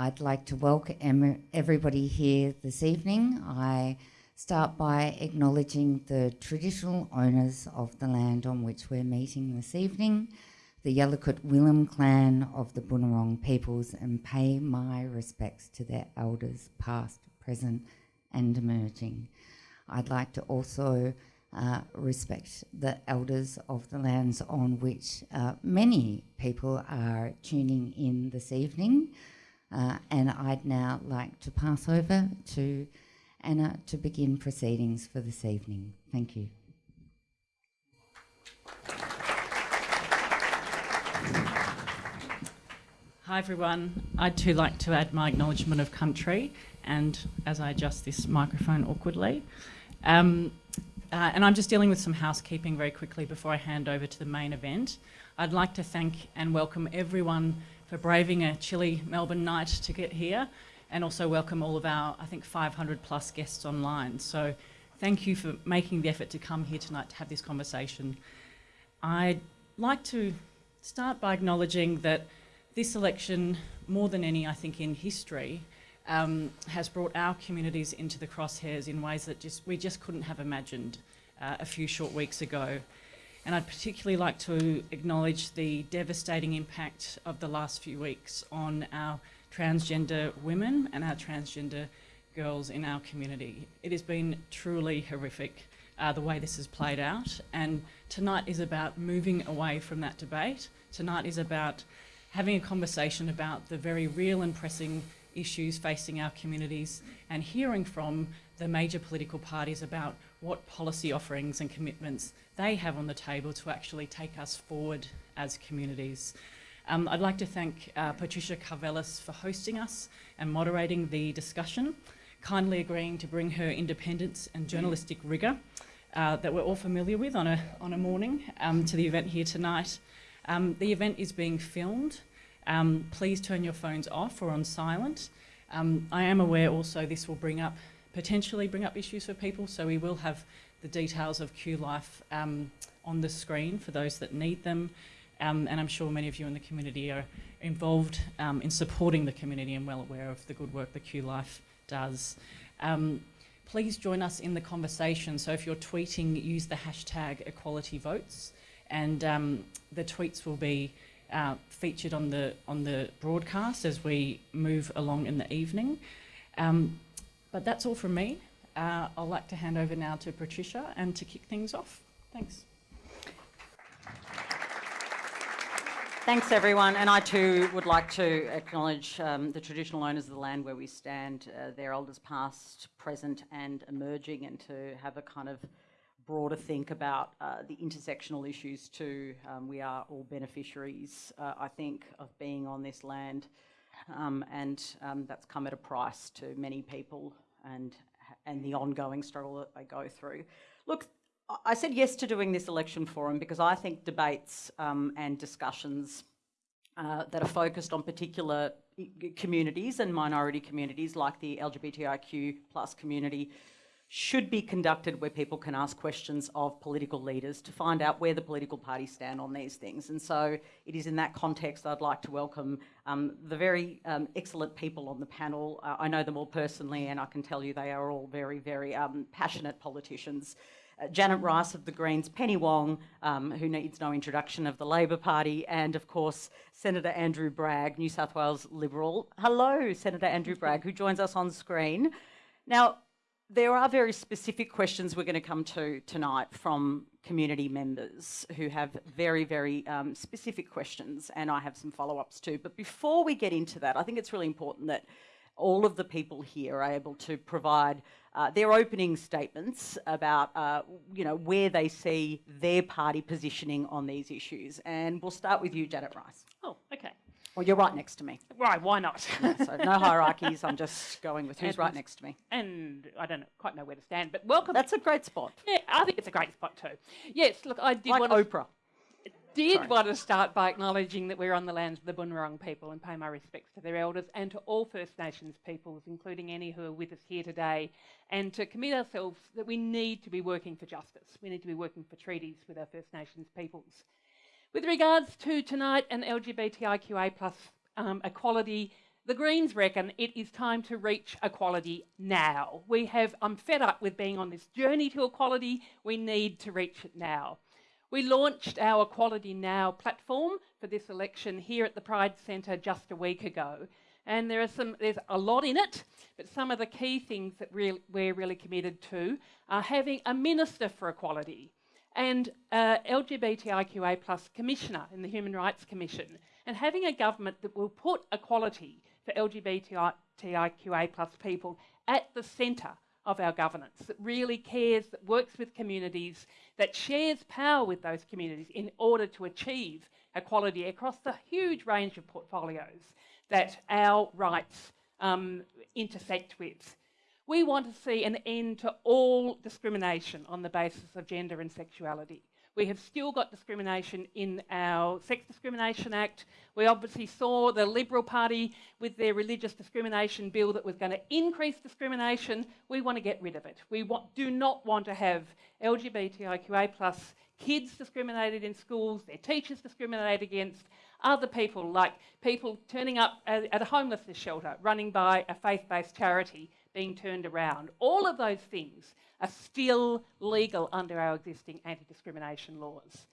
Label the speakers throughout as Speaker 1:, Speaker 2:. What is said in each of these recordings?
Speaker 1: I'd like to welcome everybody here this evening. I start by acknowledging the traditional owners of the land on which we're meeting this evening, the Yalukit Willam clan of the Boonwurrung peoples, and pay my respects to their elders, past, present, and emerging. I'd like to also uh, respect the elders of the lands on which uh, many people are tuning in this evening. Uh, and I'd now like to pass over to Anna to begin proceedings for this evening. Thank you.
Speaker 2: Hi everyone. I'd too like to add my acknowledgement of country and as I adjust this microphone awkwardly. Um, uh, and I'm just dealing with some housekeeping very quickly before I hand over to the main event. I'd like to thank and welcome everyone for braving a chilly Melbourne night to get here and also welcome all of our, I think, 500 plus guests online. So thank you for making the effort to come here tonight to have this conversation. I'd like to start by acknowledging that this election, more than any, I think, in history, um, has brought our communities into the crosshairs in ways that just we just couldn't have imagined uh, a few short weeks ago. And I'd particularly like to acknowledge the devastating impact of the last few weeks on our transgender women and our transgender girls in our community. It has been truly horrific uh, the way this has played out. And tonight is about moving away from that debate. Tonight is about having a conversation about the very real and pressing issues facing our communities and hearing from the major political parties about what policy offerings and commitments they have on the table to actually take us forward as communities. Um, I'd like to thank uh, Patricia Karvelas for hosting us and moderating the discussion, kindly agreeing to bring her independence and journalistic rigour uh, that we're all familiar with on a, on a morning um, to the event here tonight. Um, the event is being filmed um, please turn your phones off or on silent. Um, I am aware also this will bring up, potentially bring up issues for people, so we will have the details of Q Life um, on the screen for those that need them. Um, and I'm sure many of you in the community are involved um, in supporting the community and well aware of the good work that Q Life does. Um, please join us in the conversation. So if you're tweeting, use the hashtag equality votes and the tweets will be uh, featured on the on the broadcast as we move along in the evening. Um, but that's all from me. Uh, I'd like to hand over now to Patricia and to kick things off. Thanks.
Speaker 3: Thanks everyone and I too would like to acknowledge um, the traditional owners of the land where we stand, uh, their elders past, present and emerging and to have a kind of broader think about uh, the intersectional issues too. Um, we are all beneficiaries, uh, I think, of being on this land um, and um, that's come at a price to many people and, and the ongoing struggle that they go through. Look, I said yes to doing this election forum because I think debates um, and discussions uh, that are focused on particular communities and minority communities like the LGBTIQ plus community should be conducted where people can ask questions of political leaders to find out where the political parties stand on these things. And so it is in that context I'd like to welcome um, the very um, excellent people on the panel. Uh, I know them all personally and I can tell you they are all very, very um, passionate politicians. Uh, Janet Rice of the Greens, Penny Wong, um, who needs no introduction of the Labor Party, and of course, Senator Andrew Bragg, New South Wales Liberal. Hello, Senator Andrew Bragg, who joins us on screen. Now, there are very specific questions we're going to come to tonight from community members who have very, very um, specific questions, and I have some follow-ups too. But before we get into that, I think it's really important that all of the people here are able to provide uh, their opening statements about, uh, you know, where they see their party positioning on these issues. And we'll start with you, Janet Rice.
Speaker 4: Oh.
Speaker 3: Well, you're right next to me.
Speaker 4: Right, why not?
Speaker 3: yeah, so no hierarchies, I'm just going with who's and, right next to me.
Speaker 4: And I don't quite know where to stand, but welcome.
Speaker 3: That's a great spot.
Speaker 4: Yeah, I think it's a great spot too. Yes, look, I did
Speaker 3: like
Speaker 4: want
Speaker 3: Oprah.
Speaker 4: To, did Sorry. want to start by acknowledging that we're on the lands of the Bunurong people and pay my respects to their elders and to all First Nations peoples, including any who are with us here today, and to commit ourselves that we need to be working for justice. We need to be working for treaties with our First Nations peoples. With regards to tonight and LGBTIQA plus um, equality, The Greens reckon it is time to reach equality now. We have, I'm fed up with being on this journey to equality. We need to reach it now. We launched our Equality Now platform for this election here at the Pride Centre just a week ago. And there are some, there's a lot in it, but some of the key things that we're really committed to are having a Minister for Equality and uh, LGBTIQA plus Commissioner in the Human Rights Commission, and having a government that will put equality for LGBTIQA plus people at the centre of our governance, that really cares, that works with communities, that shares power with those communities in order to achieve equality across the huge range of portfolios that our rights um, intersect with. We want to see an end to all discrimination on the basis of gender and sexuality. We have still got discrimination in our Sex Discrimination Act. We obviously saw the Liberal Party with their religious discrimination bill that was going to increase discrimination. We want to get rid of it. We want, do not want to have LGBTIQA plus kids discriminated in schools, their teachers discriminated against, other people like people turning up at, a homelessness shelter, running by a faith-based charity, being turned around. All of those things are still legal under our existing anti-discrimination laws.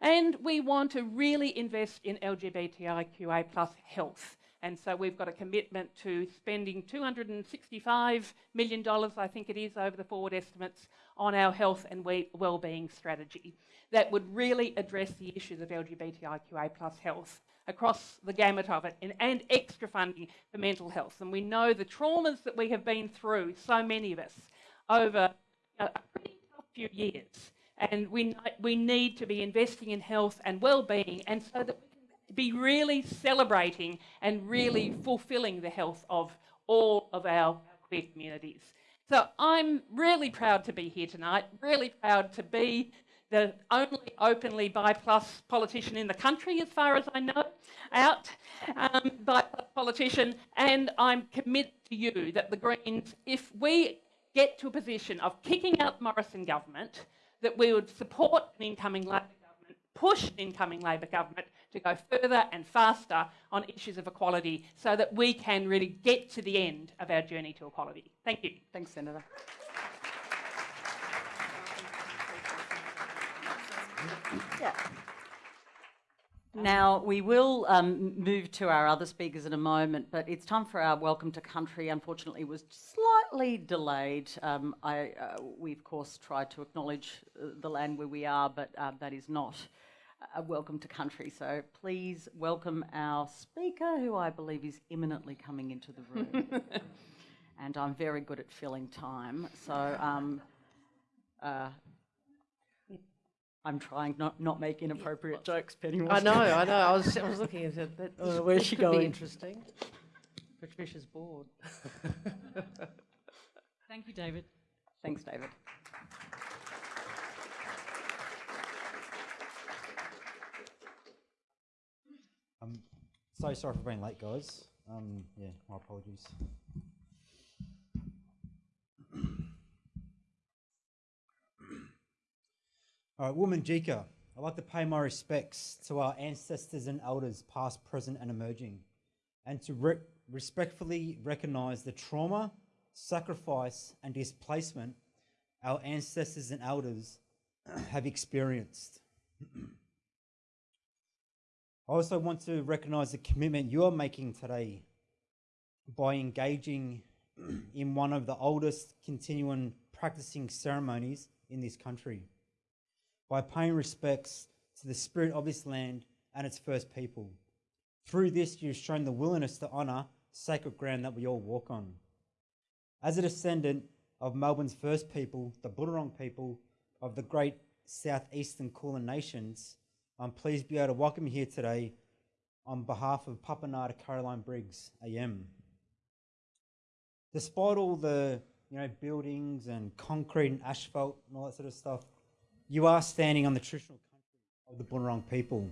Speaker 4: And we want to really invest in LGBTIQA plus health. And so we've got a commitment to spending $265 million, I think it is, over the forward estimates on our health and well-being strategy that would really address the issues of LGBTIQA plus health across the gamut of it and, and extra funding for mental health. And we know the traumas that we have been through, so many of us, over uh, a pretty tough few years. And we, we need to be investing in health and well-being and so that we can be really celebrating and really fulfilling the health of all of our queer communities. So I'm really proud to be here tonight, really proud to be the only openly bi plus politician in the country, as far as I know, out um, bi plus politician, and I'm committed to you that the Greens, if we get to a position of kicking out the Morrison government, that we would support an incoming Labor government, push an incoming Labor government to go further and faster on issues of equality so that we can really get to the end of our journey to equality. Thank you.
Speaker 3: Thanks, Senator. Yeah. Now, we will um, move to our other speakers in a moment, but it's time for our Welcome to Country. Unfortunately, it was slightly delayed. Um, I, uh, we, of course, tried to acknowledge uh, the land where we are, but uh, that is not a Welcome to Country. So please welcome our speaker, who I believe is imminently coming into the room. and I'm very good at filling time. So um, uh, I'm trying not not make inappropriate yeah. jokes, Penny.
Speaker 5: I know, I know. I was I was looking at it. That,
Speaker 3: uh, where's she going?
Speaker 5: Interesting. Patricia's bored.
Speaker 2: Thank you, David.
Speaker 3: Thanks, David.
Speaker 6: I'm so sorry for being late, guys. Um, yeah, my apologies. All right, Jika, I'd like to pay my respects to our ancestors and elders, past, present, and emerging, and to re respectfully recognise the trauma, sacrifice, and displacement our ancestors and elders have experienced. I also want to recognise the commitment you are making today by engaging in one of the oldest continuing practicing ceremonies in this country by paying respects to the spirit of this land and its first people. Through this, you've shown the willingness to honour sacred ground that we all walk on. As a descendant of Melbourne's first people, the Boonwurrung people of the great southeastern Kulin nations, I'm pleased to be able to welcome you here today on behalf of Papanata Carolyn Briggs, AM. Despite all the you know buildings and concrete and asphalt and all that sort of stuff, you are standing on the traditional country of the Bunurong people,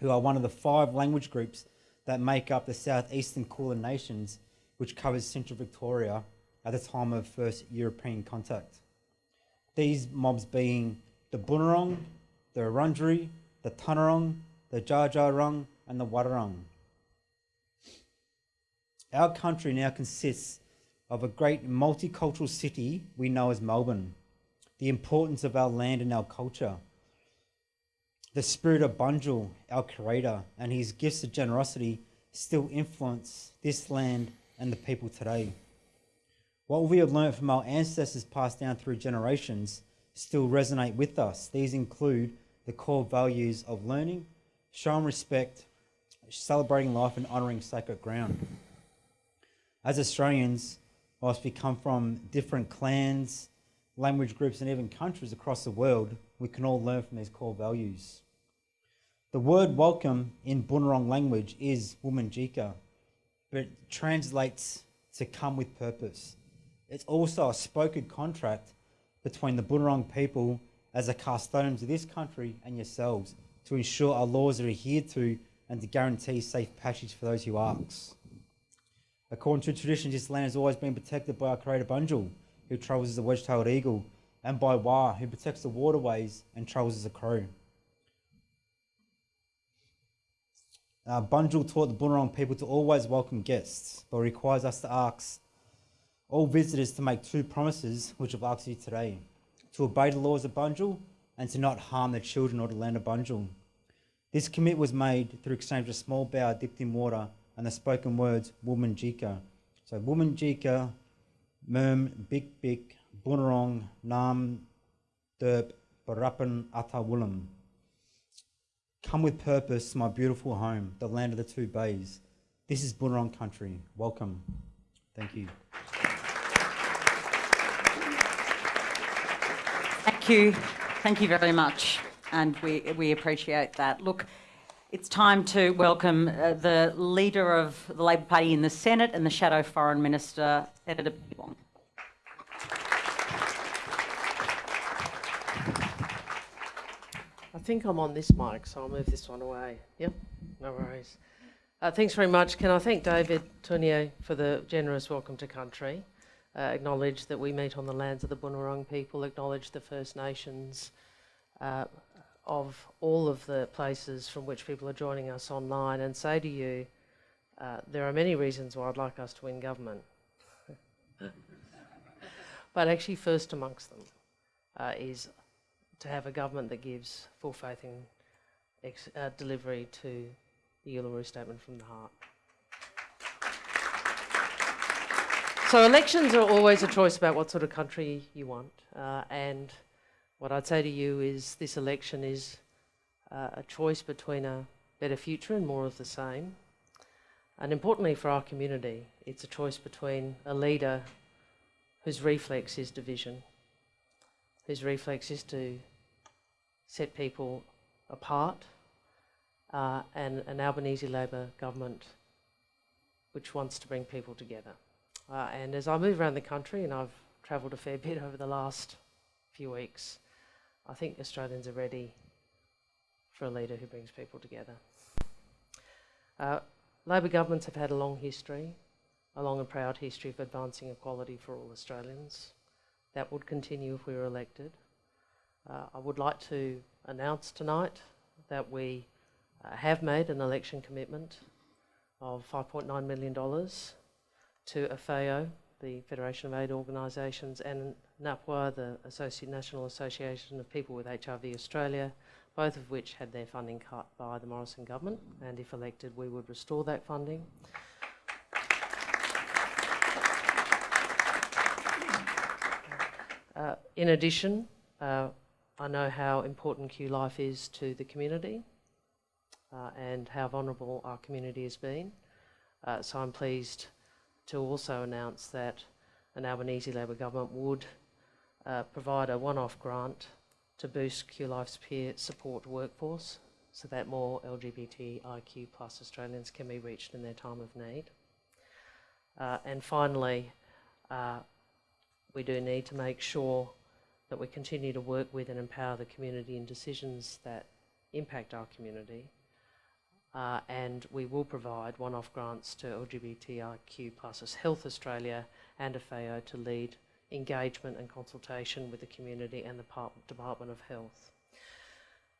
Speaker 6: who are one of the five language groups that make up the southeastern Kulin nations, which covers central Victoria at the time of first European contact. These mobs being the Bunurong, the Wurundjeri, the Taungurung, the Dja and the Wadawurrung. Our country now consists of a great multicultural city we know as Melbourne, the importance of our land and our culture, the spirit of Bunjil, our creator, and his gifts of generosity still influence this land and the people today. What we have learned from our ancestors passed down through generations still resonate with us. These include the core values of learning, showing respect, celebrating life, and honouring sacred ground. As Australians, whilst we come from different clans, language groups, and even countries across the world, we can all learn from these core values. The word welcome in Bunurong language is Womanjika, but it translates to come with purpose. It's also a spoken contract between the Bunurong people as the custodians of this country and yourselves to ensure our laws are adhered to and to guarantee safe passage for those who ask. According to tradition, this land has always been protected by our creator Bunjil, who travels as a wedge-tailed eagle, and by Wa, who protects the waterways and travels as a crow. Uh, Bunjil taught the Bunurong people to always welcome guests, but requires us to ask all visitors to make two promises, which I've asked you today to obey the laws of Bunjil and to not harm the children or the land of Bunjil. This commit was made through exchange of a small bow dipped in water and the spoken words Woman Jika. So Woman Jika, Merm, Bik Bik, Bunurong, Nam, Derp, Barapan, Atawulam. Come with purpose, my beautiful home, the land of the two bays. This is Bunurong country. Welcome. Thank you.
Speaker 3: Thank you. Thank you very much. And we, we appreciate that. Look, it's time to welcome uh, the leader of the Labor Party in the Senate and the Shadow Foreign Minister,
Speaker 5: I think I'm on this mic, so I'll move this one away. Yep, no worries. Uh, thanks very much. Can I thank David Tournier for the generous welcome to country? Uh, acknowledge that we meet on the lands of the Bunurong people, acknowledge the First Nations uh, of all of the places from which people are joining us online, and say to you, uh, there are many reasons why I'd like us to win government. But actually, first amongst them uh, is to have a government that gives full faith in uh, delivery to the Uluru Statement from the Heart. So elections are always a choice about what sort of country you want, uh, and what I'd say to you is this election is uh, a choice between a better future and more of the same. And importantly for our community, it's a choice between a leader whose reflex is division, whose reflex is to set people apart, uh, and an Albanese Labor government which wants to bring people together. Uh, and as I move around the country, and I've travelled a fair bit over the last few weeks, I think Australians are ready for a leader who brings people together. Uh, Labor governments have had a long history, a long and proud history of advancing equality for all Australians. That would continue if we were elected. Uh, I would like to announce tonight that we uh, have made an election commitment of $5.9 million to AFAO, the Federation of AIDS Organisations, and NAPWA, the National Association of People with HIV Australia, both of which had their funding cut by the Morrison government, and if elected, we would restore that funding. Uh, in addition, uh, I know how important Q Life is to the community uh, and how vulnerable our community has been. Uh, so I'm pleased to also announce that an Albanese Labor government would uh, provide a one-off grant to boost QLife's peer support workforce so that more LGBTIQ plus Australians can be reached in their time of need. Uh, and finally, uh, we do need to make sure that we continue to work with and empower the community in decisions that impact our community. Uh, and we will provide one-off grants to LGBTIQ plus Health Australia and AFAO to lead engagement and consultation with the community and the Department of Health.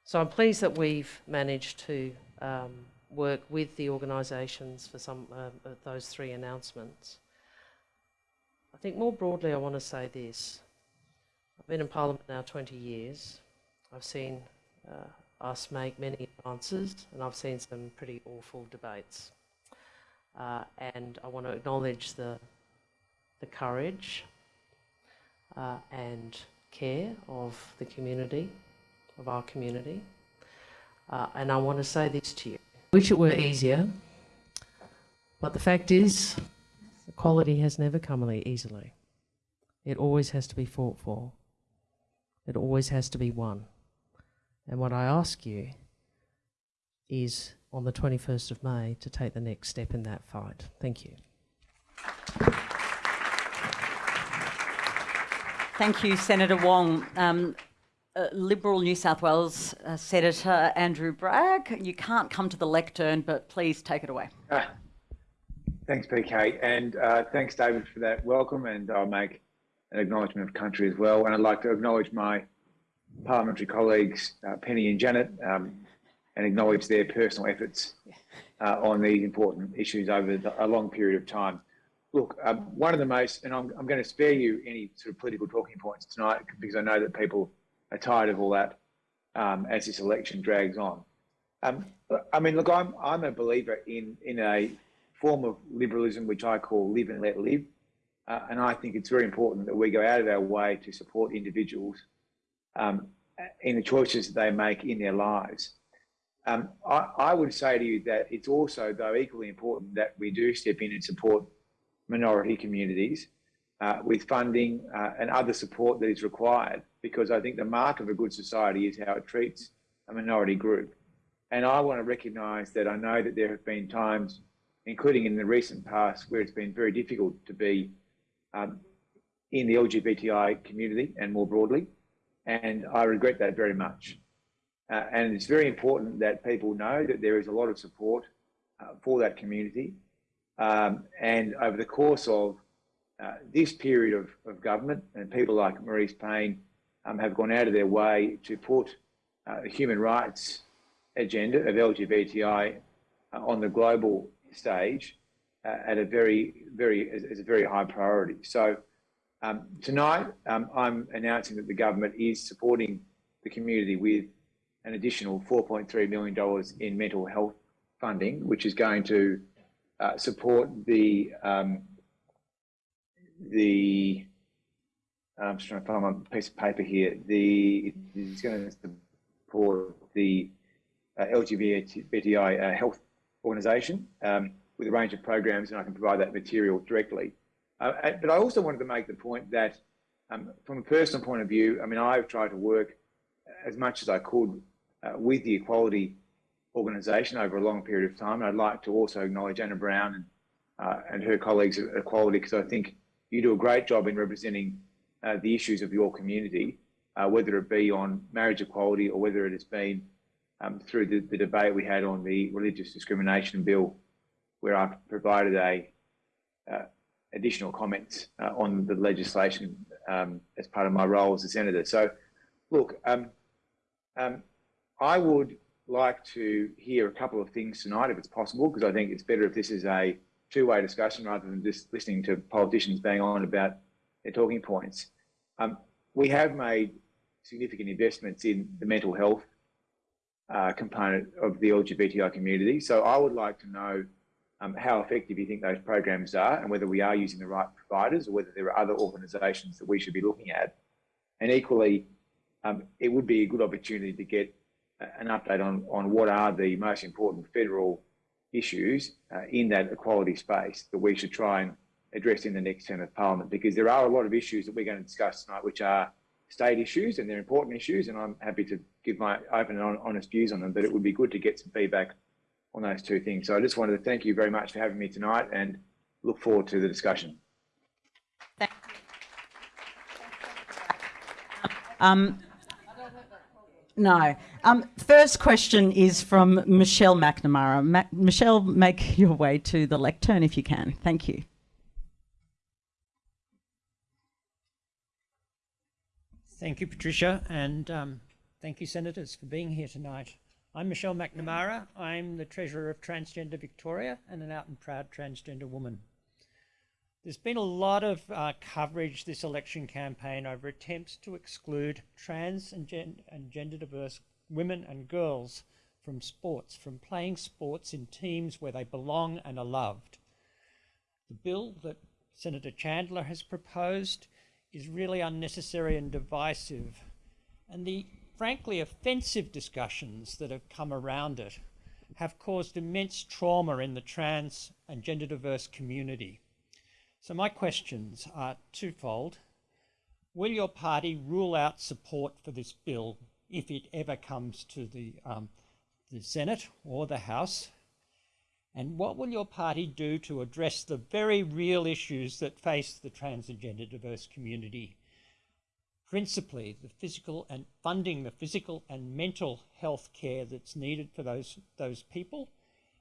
Speaker 5: So I'm pleased that we've managed to um, work with the organisations for some uh, of those three announcements. I think more broadly, I want to say this. I've been in Parliament now 20 years. I've seen uh, us make many advances, and I've seen some pretty awful debates. Uh, and I want to acknowledge the, the courage uh, and care of the community, of our community. Uh, and I want to say this to you. Wish it were easier, but the fact is, equality has never come easily. It always has to be fought for. It always has to be won. And what I ask you is on the 21st of May to take the next step in that fight. Thank you.
Speaker 3: Thank you, Senator Wong. Um, uh, Liberal New South Wales uh, Senator Andrew Bragg, you can't come to the lectern, but please take it away.
Speaker 7: Uh, thanks, PK, and uh, thanks, David, for that welcome. And I'll make an acknowledgement of country as well. And I'd like to acknowledge my parliamentary colleagues, uh, Penny and Janet, um, and acknowledge their personal efforts uh, on these important issues over the, a long period of time. Look, um, one of the most, and I'm, I'm going to spare you any sort of political talking points tonight because I know that people are tired of all that um, as this election drags on. Um, I mean, look, I'm I'm a believer in in a form of liberalism which I call live and let live, uh, and I think it's very important that we go out of our way to support individuals um, in the choices that they make in their lives. Um, I, I, would say to you that it's also, though, equally important that we do step in and support minority communities uh, with funding uh, and other support that is required because I think the mark of a good society is how it treats a minority group. And I want to recognise that I know that there have been times, including in the recent past, where it's been very difficult to be um, in the LGBTI community and more broadly. And I regret that very much. Uh, and it's very important that people know that there is a lot of support uh, for that community. Um, and over the course of uh, this period of, of government and people like Marise Payne um, have gone out of their way to put uh, the human rights agenda of LGBTI uh, on the global stage uh, at a very, very, as, a very high priority. So um, tonight, um, I'm announcing that the government is supporting the community with an additional $4.3 million in mental health funding, which is going to uh, support the um, the I'm just trying to find my piece of paper here. The it's going to support the uh, LGBTI uh, health organisation um, with a range of programs, and I can provide that material directly. Uh, but I also wanted to make the point that, um, from a personal point of view, I mean, I've tried to work as much as I could uh, with the equality organisation over a long period of time. And I'd like to also acknowledge Anna Brown and, uh, and her colleagues at Equality because I think you do a great job in representing uh, the issues of your community, uh, whether it be on marriage equality or whether it has been um, through the, the, debate we had on the religious discrimination bill, where I provided a uh, additional comments uh, on the legislation um, as part of my role as a senator. So, look, um, um I would like to hear a couple of things tonight, if it's possible, because I think it's better if this is a two-way discussion rather than just listening to politicians bang on about their talking points. Um, we have made significant investments in the mental health uh, component of the LGBTI community. So I would like to know um, how effective you think those programs are and whether we are using the right providers or whether there are other organisations that we should be looking at. And equally, um, it would be a good opportunity to get an update on, on what are the most important federal issues uh, in that equality space that we should try and address in the next term of parliament because there are a lot of issues that we're going to discuss tonight which are state issues and they're important issues and I'm happy to give my open and honest views on them but it would be good to get some feedback on those two things. So I just wanted to thank you very much for having me tonight and look forward to the discussion.
Speaker 3: Thank you. Um, no. Um, first question is from Michelle McNamara. Ma Michelle, make your way to the lectern if you can. Thank you.
Speaker 8: Thank you, Patricia, and um, thank you, Senators, for being here tonight. I'm Michelle McNamara. I'm the Treasurer of Transgender Victoria and an out and proud transgender woman. There's been a lot of uh, coverage this election campaign over attempts to exclude trans and, gen and gender diverse women and girls from sports, from playing sports in teams where they belong and are loved. The bill that Senator Chandler has proposed is really unnecessary and divisive. And the frankly offensive discussions that have come around it have caused immense trauma in the trans and gender diverse community. So my questions are twofold. Will your party rule out support for this bill if it ever comes to the, um, the Senate or the House? And what will your party do to address the very real issues that face the trans and gender diverse community principally the physical and funding the physical and mental health care that's needed for those, those people,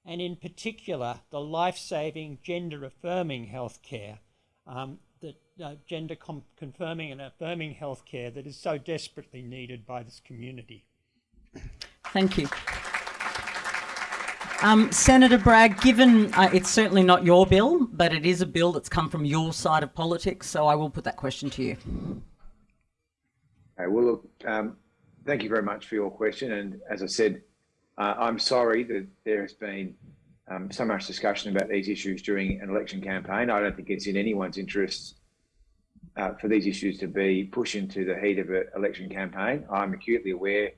Speaker 8: and in particular the life-saving gender affirming health care, um, that uh, gender confirming and affirming health care that is so desperately needed by this community.
Speaker 3: Thank you. Um, Senator Bragg, given uh, it's certainly not your bill, but it is a bill that's come from your side of politics, so I will put that question to you.
Speaker 7: Okay, well, look, um, thank you very much for your question. And as I said, uh, I'm sorry that there has been um, so much discussion about these issues during an election campaign. I don't think it's in anyone's interest uh, for these issues to be pushed into the heat of an election campaign. I'm acutely aware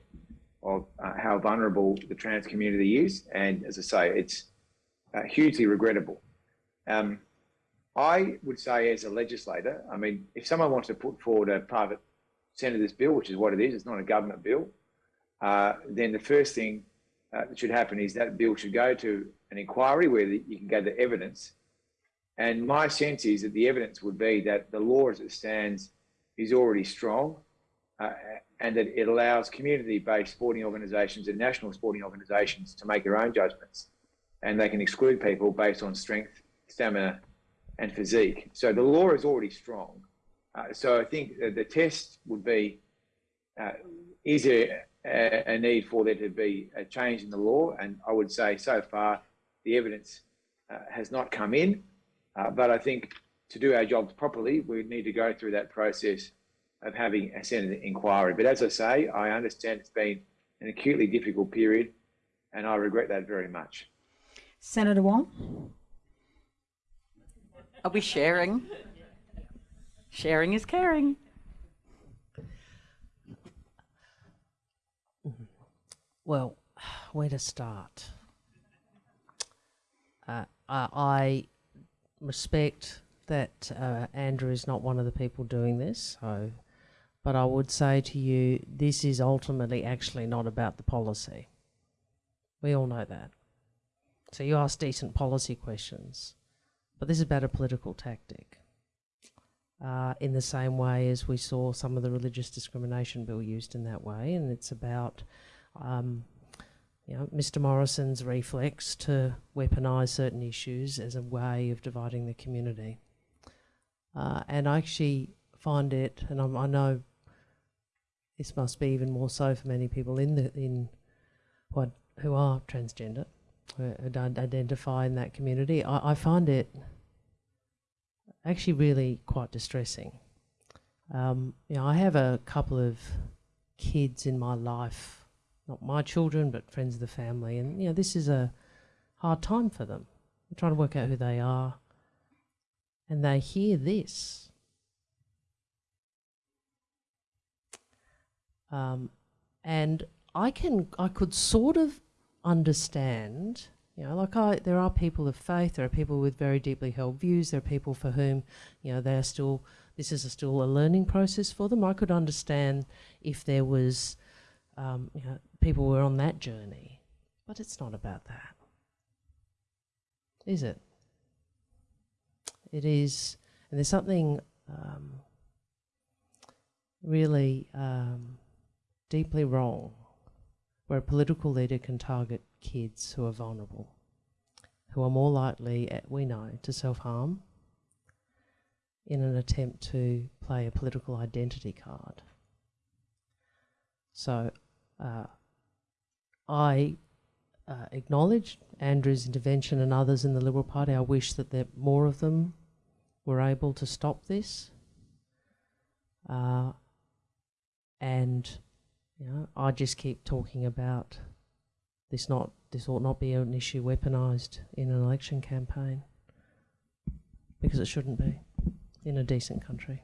Speaker 7: of uh, how vulnerable the trans community is. And as I say, it's uh, hugely regrettable. Um, I would say as a legislator, I mean, if someone wants to put forward a private Senator's bill, which is what it is, it's not a government bill, uh, then the first thing uh, that should happen is that bill should go to an inquiry where the, you can gather evidence. And my sense is that the evidence would be that the law as it stands is already strong uh, and that it allows community-based sporting organisations and national sporting organisations to make their own judgments and they can exclude people based on strength, stamina and physique. So the law is already strong. Uh, so I think the test would be, uh, is there a, a, need for there to be a change in the law? And I would say so far the evidence uh, has not come in, uh, but I think to do our jobs properly, we need to go through that process of having a Senate inquiry. But as I say, I understand it's been an acutely difficult period and I regret that very much.
Speaker 3: Senator Wong? Are we sharing? Sharing is caring.
Speaker 5: Well, where to start? Uh, I respect that uh, Andrew is not one of the people doing this, so, but I would say to you, this is ultimately actually not about the policy. We all know that. So you ask decent policy questions, but this is about a political tactic uh, in the same way as we saw some of the religious discrimination bill used in that way. And it's about um, you know, Mr Morrison's reflex to weaponise certain issues as a way of dividing the community. Uh, and I actually find it, and I'm, i know this must be even more so for many people in the in what who are transgender, who identify in that community. I, I find it actually really quite distressing. Um, you know, I have a couple of kids in my life, not my children, but friends of the family, and you know, this is a hard time for them. They're trying to work out who they are, and they hear this. Um, and I can, I could sort of understand you know, like I, there are people of faith, there are people with very deeply held views, there are people for whom, you know, they're still, this is a still a learning process for them. I could understand if there was, um, you know, people were on that journey, but it's not about that, is it? It is, and there's something um, really um, deeply wrong where a political leader can target kids who are vulnerable, who are more likely, eh, we know, to self-harm in an attempt to play a political identity card. So uh, I uh, acknowledge Andrew's intervention and others in the Liberal Party. I wish that there, more of them were able to stop this. Uh, and you know, I just keep talking about this not this ought not be an issue weaponised in an election campaign because it shouldn't be in a decent country.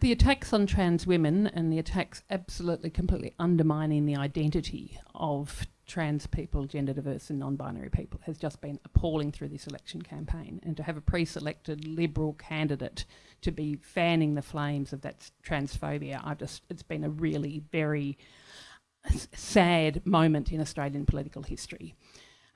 Speaker 4: The attacks on trans women and the attacks absolutely completely undermining the identity of trans people, gender diverse and non-binary people has just been appalling through this election campaign. And to have a pre-selected Liberal candidate to be fanning the flames of that transphobia, I've just it's been a really very sad moment in Australian political history.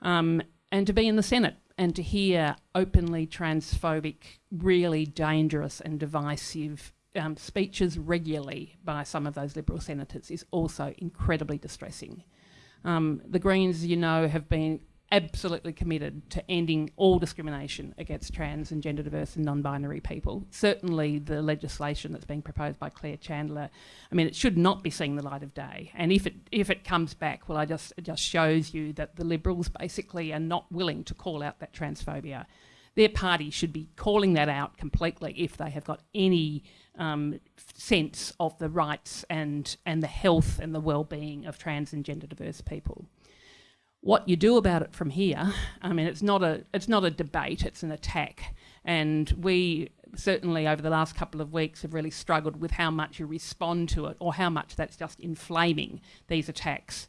Speaker 4: Um, and to be in the Senate and to hear openly transphobic, really dangerous and divisive um, speeches regularly by some of those Liberal senators is also incredibly distressing. Um, the Greens, you know, have been absolutely committed to ending all discrimination against trans and gender diverse and non-binary people. Certainly the legislation that's being proposed by Claire Chandler, I mean, it should not be seeing the light of day. And if it, if it comes back, well, I just, it just shows you that the Liberals basically are not willing to call out that transphobia. Their party should be calling that out completely if they have got any um, sense of the rights and, and the health and the well-being of trans and gender diverse people. What you do about it from here, I mean, it's not a, it's not a debate, it's an attack. And we certainly over the last couple of weeks have really struggled with how much you respond to it or how much that's just inflaming these attacks.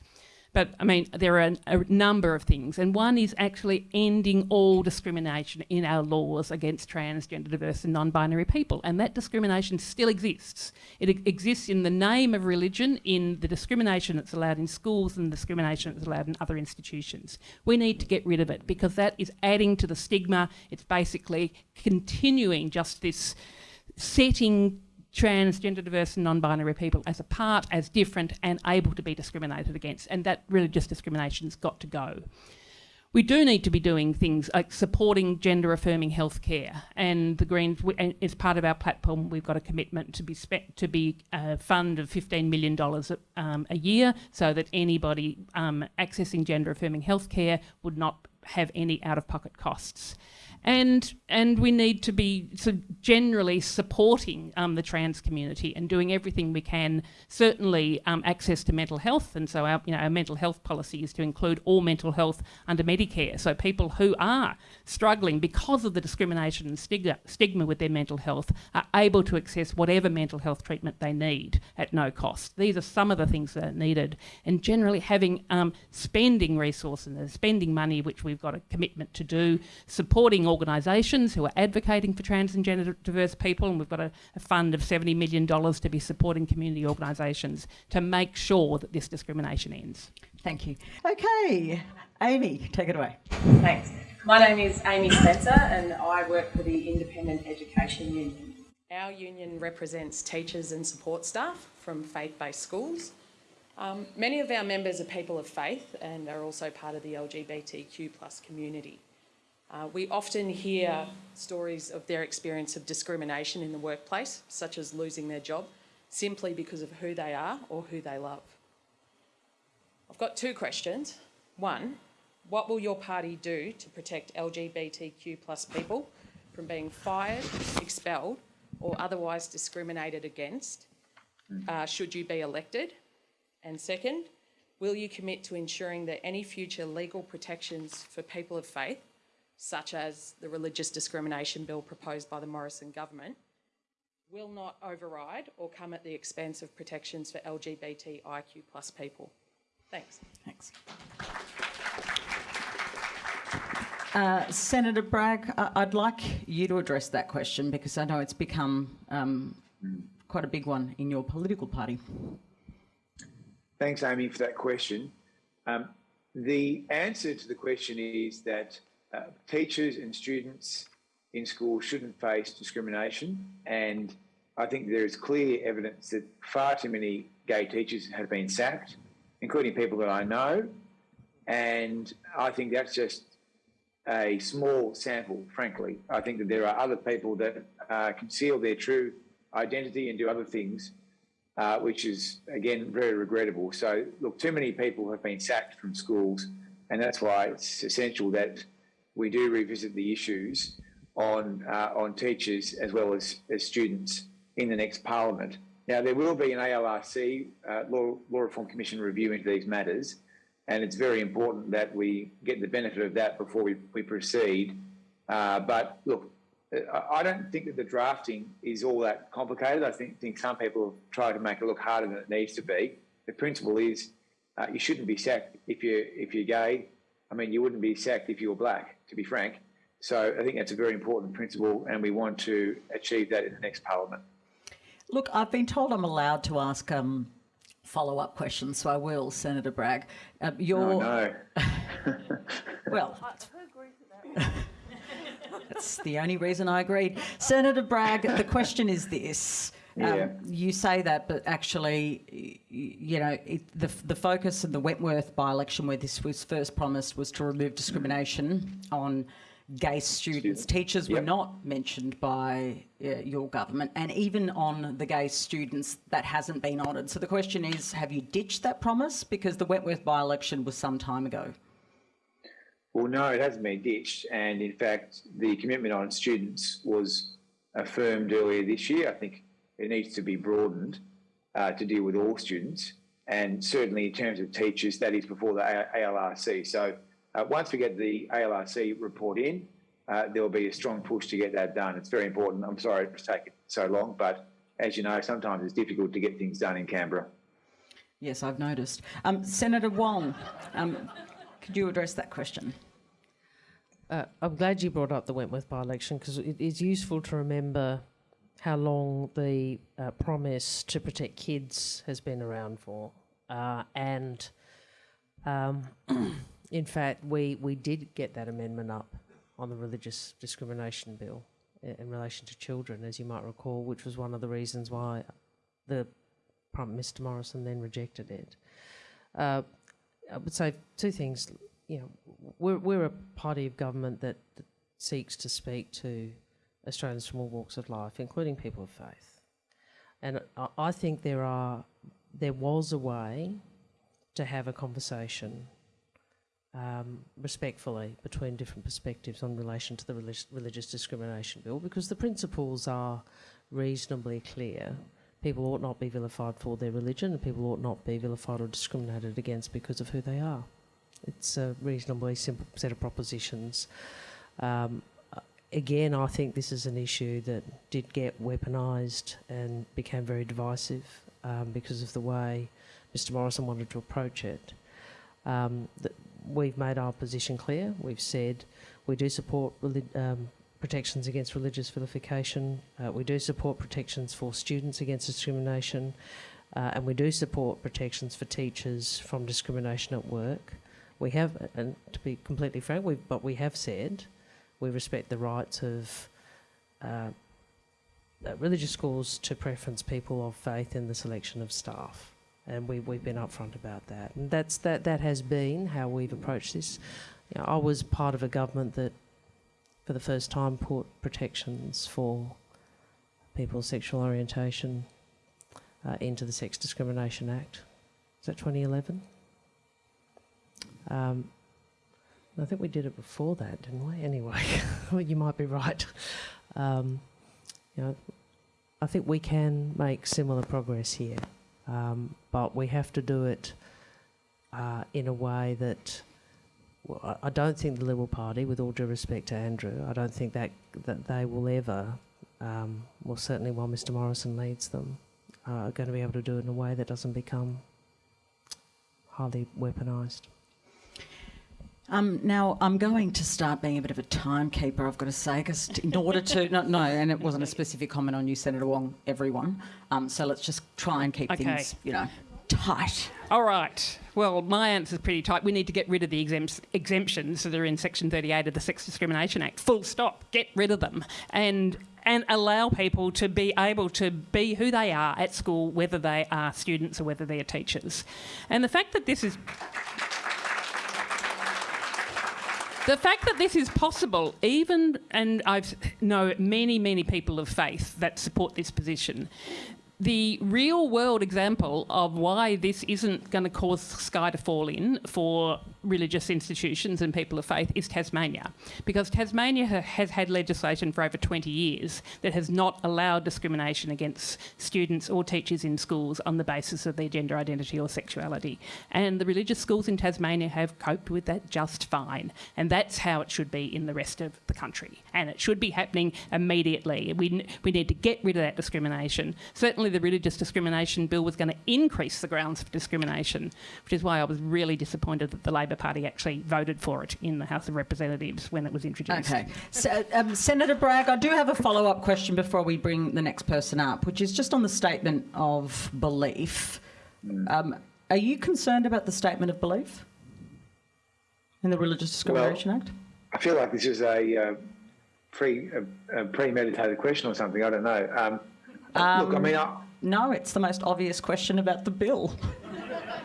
Speaker 4: But I mean, there are a, number of things, and one is actually ending all discrimination in our laws against transgender, diverse, and non binary people. And that discrimination still exists. It exists in the name of religion, in the discrimination that's allowed in schools, and the discrimination that's allowed in other institutions. We need to get rid of it because that is adding to the stigma. It's basically continuing just this setting transgender, diverse and non-binary people as apart, as different and able to be discriminated against. And that religious discrimination's got to go. We do need to be doing things like supporting gender affirming healthcare and the Greens, we, as part of our platform, we've got a commitment to be to be a fund of $15 million um, a year so that anybody um, accessing gender affirming healthcare would not have any out of pocket costs and and we need to be generally supporting um, the trans community and doing everything we can. Certainly, um, access to mental health, and so our you know our mental health policy is to include all mental health under Medicare. So people who are struggling because of the discrimination and stigma, stigma with their mental health are able to access whatever mental health treatment they need at no cost. These are some of the things that are needed, and generally having um, spending resources, and spending money, which we've got a commitment to do, supporting organisations who are advocating for trans and gender diverse people, and we've got a, a fund of $70 million to be supporting community organisations to make sure that this discrimination ends.
Speaker 3: Thank you. Okay, Amy, take it away.
Speaker 9: Thanks. My name is Amy Spencer and I work for the Independent Education Union. Our union represents teachers and support staff from faith-based schools. Um, many of our members are people of faith and are also part of the LGBTQ plus community. Uh, we often hear stories of their experience of discrimination in the workplace, such as losing their job, simply because of who they are or who they love. I've got two questions. One, what will your party do to protect LGBTQ plus people from being fired, expelled or otherwise discriminated against uh, should you be elected? And second, will you commit to ensuring that any future legal protections for people of faith such as the religious discrimination bill proposed by the Morrison government, will not override or come at the expense of protections for LGBTIQ plus people. Thanks.
Speaker 3: Thanks. Uh, Senator Bragg, I'd like you to address that question because I know it's become um, quite a big one in your political party.
Speaker 7: Thanks, Amy, for that question. Um, the answer to the question is that uh, teachers and students in school shouldn't face discrimination. And I think there is clear evidence that far too many gay teachers have been sacked, including people that I know. And I think that's just a small sample, frankly. I think that there are other people that uh, conceal their true identity and do other things, uh, which is again very regrettable. So, look, too many people have been sacked from schools, and that's why it's essential that we do revisit the issues on uh, on teachers as well as, as students in the next parliament. Now, there will be an ALRC uh, law, law Reform Commission review into these matters, and it's very important that we get the benefit of that before we, we proceed. Uh, but look, I don't think that the drafting is all that complicated. I think, think some people have tried to make it look harder than it needs to be. The principle is uh, you shouldn't be sacked if you're, if you're gay. I mean, you wouldn't be sacked if you were black, to be frank. So I think that's a very important principle, and we want to achieve that in the next parliament.
Speaker 3: Look, I've been told I'm allowed to ask um, follow-up questions, so I will, Senator Bragg. Uh,
Speaker 7: your, oh,
Speaker 3: no. well, that's the only reason I agreed. Senator Bragg, the question is this. Um, you say that, but actually, you know, it, the the focus of the Wentworth by-election, where this was first promised, was to remove discrimination on gay students. Teachers yep. were not mentioned by uh, your government, and even on the gay students, that hasn't been honoured. So the question is, have you ditched that promise? Because the Wentworth by-election was some time ago.
Speaker 7: Well, no, it hasn't been ditched. And in fact, the commitment on students was affirmed earlier this year. I think it needs to be broadened uh, to deal with all students. And certainly in terms of teachers, that is before the ALRC. So uh, once we get the ALRC report in, uh, there will be a strong push to get that done. It's very important. I'm sorry it's taken so long, but as you know, sometimes it's difficult to get things done in Canberra.
Speaker 3: Yes, I've noticed. Um, Senator Wong, um, could you address that question?
Speaker 5: Uh, I'm glad you brought up the Wentworth by-election because it is useful to remember how long the uh, promise to protect kids has been around for. Uh, and um, in fact, we, we did get that amendment up on the religious discrimination bill in, relation to children, as you might recall, which was one of the reasons why the Prime Minister Morrison then rejected it. Uh, I would say two things. You know, we're we're a party of government that, that seeks to speak to Australians from all walks of life, including people of faith. And I, think there are there was a way to have a conversation um, respectfully between different perspectives on relation to the relig religious discrimination bill because the principles are reasonably clear people ought not be vilified for their religion and people ought not be vilified or discriminated against because of who they are. It's a reasonably simple set of propositions. Um, again, I think this is an issue that did get weaponised and became very divisive um, because of the way Mr Morrison wanted to approach it. Um, we've made our position clear. We've said we do support um, protections against religious vilification. Uh, we do support protections for students against discrimination. Uh, and we do support protections for teachers from discrimination at work. We have, and to be completely frank, but we have said we respect the rights of uh, uh, religious schools to preference people of faith in the selection of staff, and we we've been upfront about that, and that's that that has been how we've approached this. You know, I was part of a government that for the first time put protections for people's sexual orientation uh, into the Sex Discrimination Act. Is that 2011? Um, I think we did it before that, didn't we? Anyway, you might be right. Um, you know, I think we can make similar progress here, um, but we have to do it uh, in a way that well, I don't think the Liberal Party, with all due respect to Andrew, I don't think that that they will ever, um, well, certainly while Mr Morrison leads them, uh, are going to be able to do it in a way that doesn't become highly weaponised.
Speaker 3: Um, now, I'm going to start being a bit of a timekeeper, I've got to say, because in order to, no, no, and it wasn't a specific comment on you, Senator Wong, everyone. Um, so let's just try and keep okay. things, you know, tight.
Speaker 4: All right. Well, my answer is pretty tight. We need to get rid of the exempts, exemptions that are in Section 38 of the Sex Discrimination Act. Full stop. Get rid of them. And and allow people to be able to be who they are at school, whether they are students or whether they're teachers. And the fact that this is the fact that this is possible, even, and I know many, many people of faith that support this position, the real world example of why this isn't going to cause sky to fall in for religious institutions and people of faith is Tasmania. Because Tasmania has had legislation for over 20 years that has not allowed discrimination against students or teachers in schools on the basis of their gender identity or sexuality. And the religious schools in Tasmania have coped with that just fine. And that's how it should be in the rest of the country. And it should be happening immediately. We, we need to get rid of that discrimination. Certainly the religious discrimination bill was going to increase the grounds for discrimination, which is why I was really disappointed that the Labor Labor Party actually voted for it in the House of Representatives when it was introduced.
Speaker 10: Okay. So, um, Senator Bragg, I do have a follow up question before we bring the next person up, which is just on the statement of belief. Um, are you concerned about the statement of belief in the Religious Discrimination
Speaker 7: well,
Speaker 10: Act?
Speaker 7: I feel like this is a, uh, pre, a, a premeditated question or something. I don't know. Um, um, look, I mean, I,
Speaker 10: no, it's the most obvious question about the bill.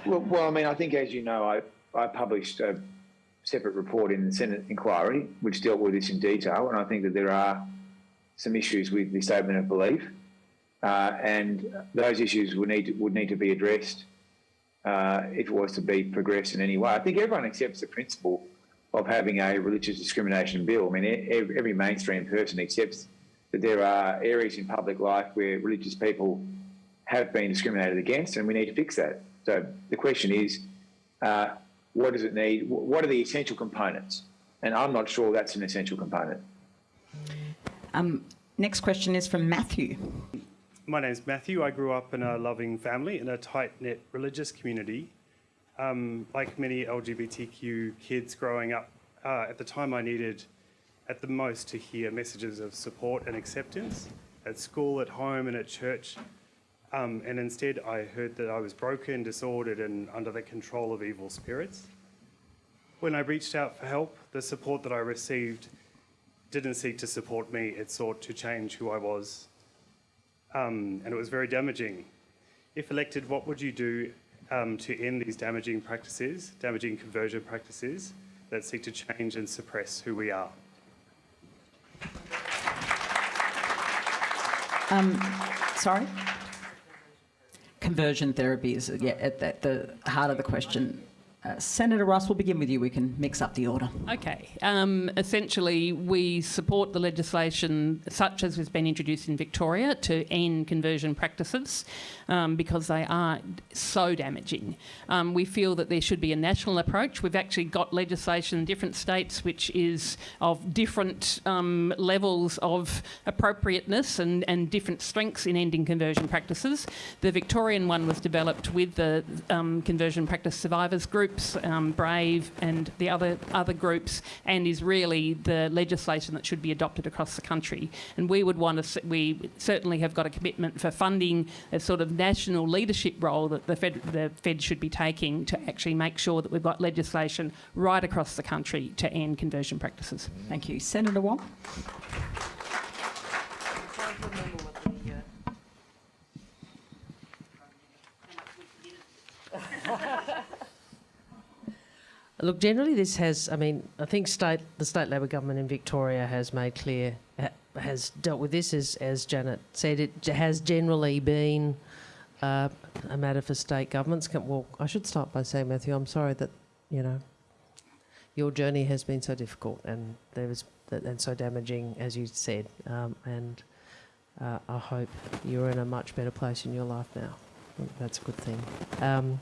Speaker 7: Well, well, I mean, I think, as you know, I I published a separate report in the Senate inquiry which dealt with this in detail, and I think that there are some issues with the statement of belief, uh, and those issues would need to, would need to be addressed uh, if it was to be progressed in any way. I think everyone accepts the principle of having a religious discrimination bill. I mean, every mainstream person accepts that there are areas in public life where religious people have been discriminated against, and we need to fix that. So the question is, uh, what does it need? What are the essential components? And I'm not sure that's an essential component.
Speaker 10: Um, next question is from Matthew.
Speaker 11: My name is Matthew. I grew up in a loving family in a tight knit religious community. Um, like many LGBTQ kids growing up, uh, at the time I needed at the most to hear messages of support and acceptance at school, at home, and at church. Um, and instead, I heard that I was broken, disordered, and under the control of evil spirits. When I reached out for help, the support that I received didn't seek to support me, it sought to change who I was. Um, and it was very damaging. If elected, what would you do um, to end these damaging practices, damaging conversion practices that seek to change and suppress who we are?
Speaker 10: Um, sorry? Conversion therapy is at, the heart of the question. Uh, Senator Rice, we'll begin with you. We can mix up the order.
Speaker 4: Okay. Um, essentially, we support the legislation such as has been introduced in Victoria to end conversion practices um, because they are so damaging. Um, we feel that there should be a national approach. We've actually got legislation in different states which is of different um, levels of appropriateness and, and different strengths in ending conversion practices. The Victorian one was developed with the um, conversion practice survivors group groups, um, Brave and the other other groups, and is really the legislation that should be adopted across the country. And we would want to, we certainly have got a commitment for funding a sort of national leadership role that the Fed, the Fed should be taking to actually make sure that we've got legislation right across the country to end conversion practices.
Speaker 10: Thank you. Senator Wong.
Speaker 5: Look, generally, this has. I mean, I think state the state Labor government in Victoria has made clear has dealt with this as as Janet said. It has generally been uh, a matter for state governments. Well, I should start by saying, Matthew, I'm sorry that you know your journey has been so difficult and there was and so damaging, as you said. Um, and uh, I hope you're in a much better place in your life now. That's a good thing. Um,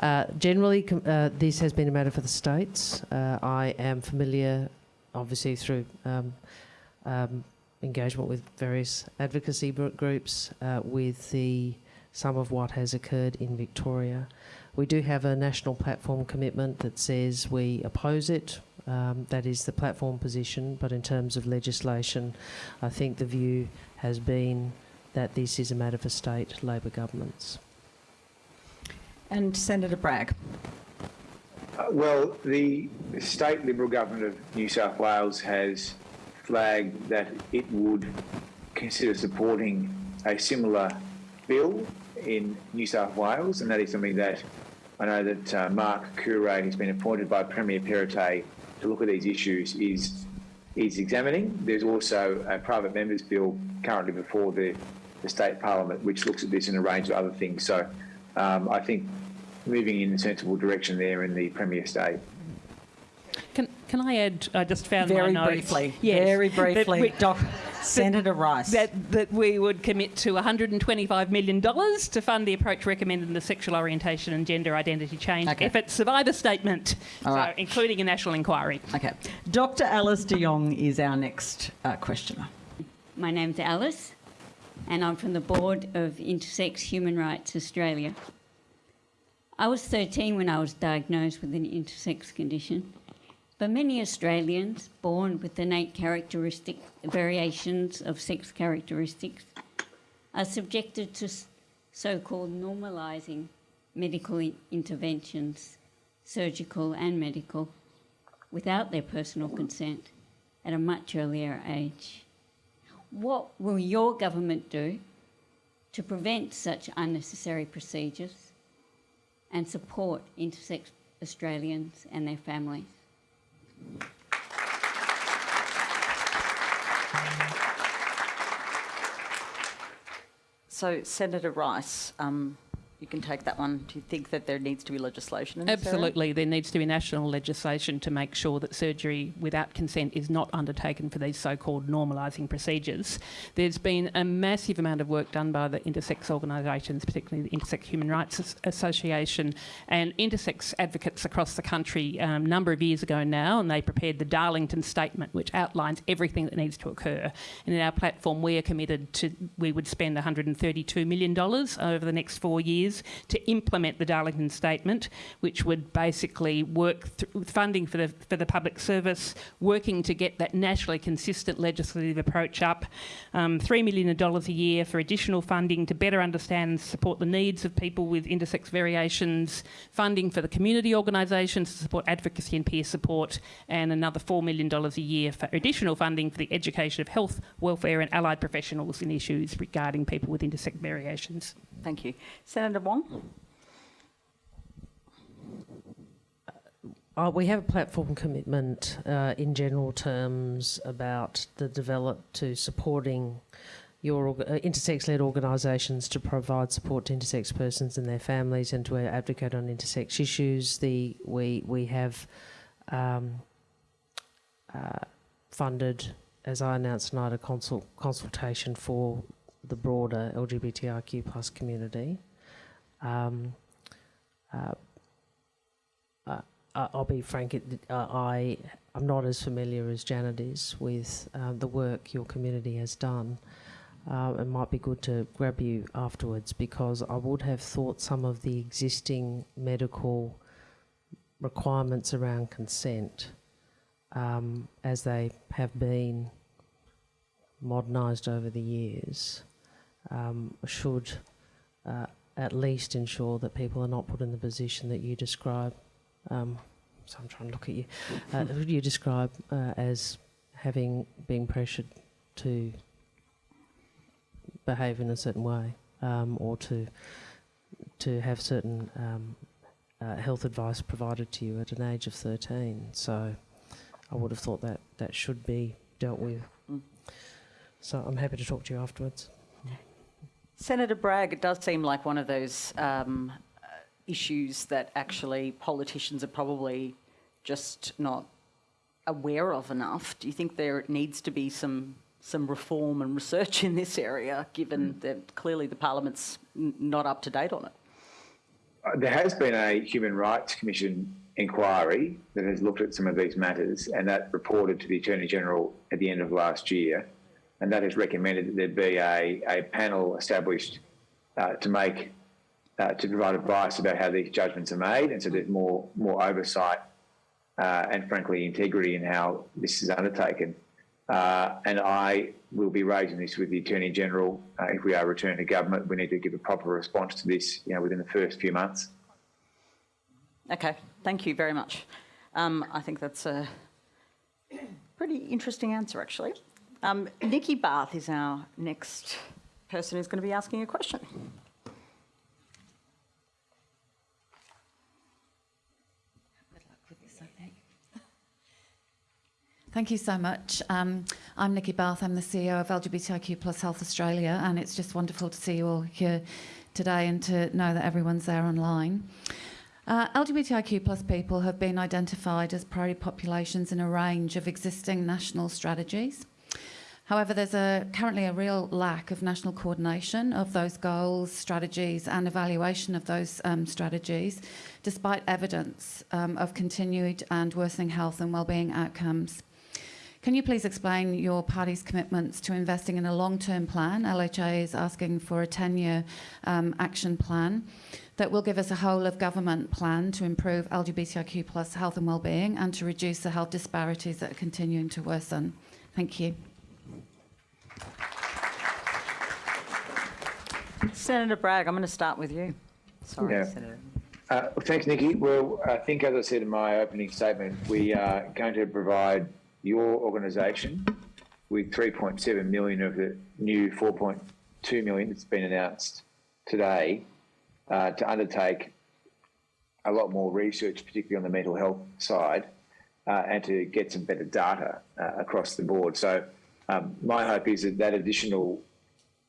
Speaker 5: uh, generally, uh, this has been a matter for the states. Uh, I am familiar, obviously, through um, um, engagement with various advocacy groups uh, with the some of what has occurred in Victoria. We do have a national platform commitment that says we oppose it. Um, that is the platform position, but in terms of legislation, I think the view has been that this is a matter for state Labor governments.
Speaker 10: And Senator Bragg.
Speaker 7: Uh, well, the state Liberal government of New South Wales has flagged that it would consider supporting a similar bill in New South Wales, and that is something that I know that uh, Mark Coure has been appointed by Premier Perrottet to look at these issues is is examining. There's also a private members bill currently before the, the state parliament, which looks at this and a range of other things. So um, I think moving in a sensible direction there in the Premier state.
Speaker 4: Can, can I add? I just found
Speaker 10: Very
Speaker 4: my notes.
Speaker 10: briefly,
Speaker 4: Yes,
Speaker 10: very
Speaker 4: that
Speaker 10: briefly,
Speaker 4: we-
Speaker 10: Doc, Senator Rice.
Speaker 4: That, that we would commit to $125 million to fund the approach recommended in the sexual orientation and gender identity change
Speaker 10: Okay.
Speaker 4: effort survivor statement,
Speaker 10: All
Speaker 4: so
Speaker 10: right.
Speaker 4: including a national inquiry.
Speaker 10: Okay. Dr. Alice de Jong is our next uh, questioner.
Speaker 12: My name's Alice, and I'm from the board of Intersex Human Rights Australia. I was 13 when I was diagnosed with an intersex condition, but many Australians born with innate characteristic variations of sex characteristics are subjected to so-called normalising medical interventions, surgical and medical, without their personal consent at a much earlier age. What will your government do to prevent such unnecessary procedures and support intersex Australians and their families?
Speaker 3: So, Senator Rice, um, you can take that one. Do you think that there needs to be legislation?
Speaker 4: Absolutely, there needs to be national legislation to make sure that surgery without consent is not undertaken for these so-called normalising procedures. There's been a massive amount of work done by the intersex organisations, particularly the Intersex Human Rights Association and intersex advocates across the country um, a number of years ago now, and they prepared the Darlington Statement, which outlines everything that needs to occur. And in our platform, we are committed to we would spend $132 million over the next four years to implement the Darlington Statement, which would basically work funding for the for the public service, working to get that nationally consistent legislative approach up. Um, Three million dollars a year for additional funding to better understand and support the needs of people with intersex variations. Funding for the community organisations to support advocacy and peer support, and another four million dollars a year for additional funding for the education of health, welfare, and allied professionals in issues regarding people with intersex variations.
Speaker 3: Thank you. Senator Wong?
Speaker 5: Uh, we have a platform commitment uh, in general terms about the develop to supporting your uh, intersex-led organisations to provide support to intersex persons and their families and to advocate on intersex issues. The we we have um, uh, funded, as I announced tonight, a consult, consultation for the broader LGBTIQ plus community. Um, uh, uh, I- I'll be frank. It, uh, I I'm not as familiar as Janet is with uh, the work your community has done. Uh, it might be good to grab you afterwards because I would have thought some of the existing medical requirements around consent, um, as they have been modernised over the years, um, should uh, at least ensure that people are not put in the position that you describe. Um, so I'm trying to look at you. Uh, you describe uh, as having been pressured to behave in a certain way, um, or to to have certain um, uh, health advice provided to you at an age of 13. So I would have thought that that should be dealt with.
Speaker 3: Mm.
Speaker 5: So I'm happy to talk to you afterwards.
Speaker 3: Senator Bragg, it does seem like one of those um, uh, issues that actually politicians are probably just not aware of enough. Do you think there needs to be some some reform and research in this area, given that clearly the Parliament's n- not up to date on it?
Speaker 7: Uh, There has been a Human Rights Commission inquiry that has looked at some of these matters, and that reported to the Attorney General at the end of last year. And that has recommended that there be a, a panel established uh, to make uh, to provide advice about how these judgments are made, and so there's more more oversight uh, and frankly integrity in how this is undertaken. Uh, and I will be raising this with the Attorney General. Uh, if we are returned to government, we need to give a proper response to this, you know, within the first few months.
Speaker 3: Okay, thank you very much. Um, I think that's a pretty interesting answer, actually. Um, Nikki Bath is our next person who's going to be asking a question.
Speaker 13: Thank you so much. Um, I'm Nikki Bath. I'm the CEO of LGBTIQ Plus Health Australia, and it's just wonderful to see you all here today and to know that everyone's there online. Uh, LGBTIQ plus people have been identified as priority populations in a range of existing national strategies. However, there's a, currently a real lack of national coordination of those goals, strategies, and evaluation of those um, strategies, despite evidence um, of continued and worsening health and wellbeing outcomes. Can you please explain your party's commitments to investing in a long-term plan? LHA is asking for a 10-year um, action plan that will give us a whole of government plan to improve LGBTIQ plus health and wellbeing and to reduce the health disparities that are continuing to worsen. Thank you.
Speaker 3: Senator Bragg, I'm going to start with you. Sorry,
Speaker 7: Yeah.
Speaker 3: Senator.
Speaker 7: Uh, thanks, Nikki. Well, I think, as I said in my opening statement, we are going to provide your organisation with 3.7 million of the new 4.2 million that's been announced today uh, to undertake a lot more research, particularly on the mental health side, uh, and to get some better data uh, across the board. So, um, my hope is that that additional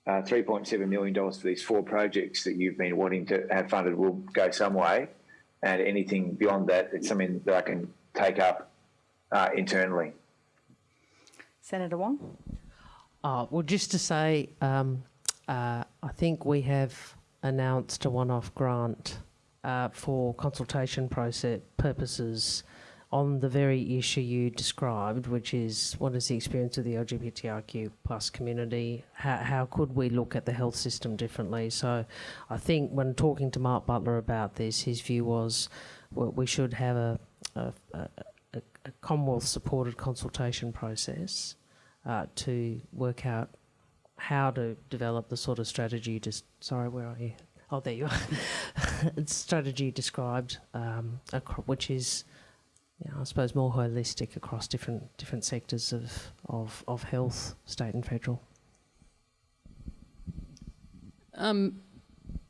Speaker 7: uh, $3.7 million for these four projects that you've been wanting to have funded will go some way. And anything beyond that, it's something that I can take up uh, internally.
Speaker 3: Senator Wong?
Speaker 5: Uh, well, just to say, um, uh, I think we have announced a one-off grant uh, for consultation process purposes on the very issue you described, which is what is the experience of the LGBTIQ plus community? How, how could we look at the health system differently? So I think when talking to Mark Butler about this, his view was well, we should have a, a, a, a Commonwealth supported consultation process uh, to work out how to develop the sort of strategy. Just sorry, where are you? Oh, there you are. strategy described, um, which is know, I suppose more holistic across different different sectors of, of, of health, state and federal.
Speaker 4: Um,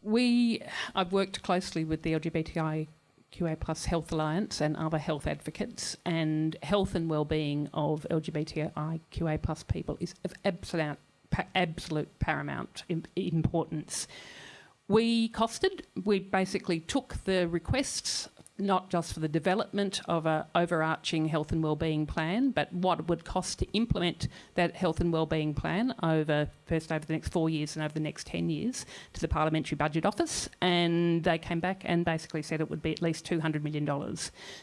Speaker 4: we, I've worked closely with the LGBTIQA plus Health Alliance and other health advocates, and health and well-being of LGBTIQA plus people is of absolute, absolute paramount importance. We costed, we basically took the requests not just for the development of an overarching health and wellbeing plan, but what it would cost to implement that health and wellbeing plan over first over the next four years and over the next 10 years to the Parliamentary Budget Office. And they came back and basically said it would be at least $200 million.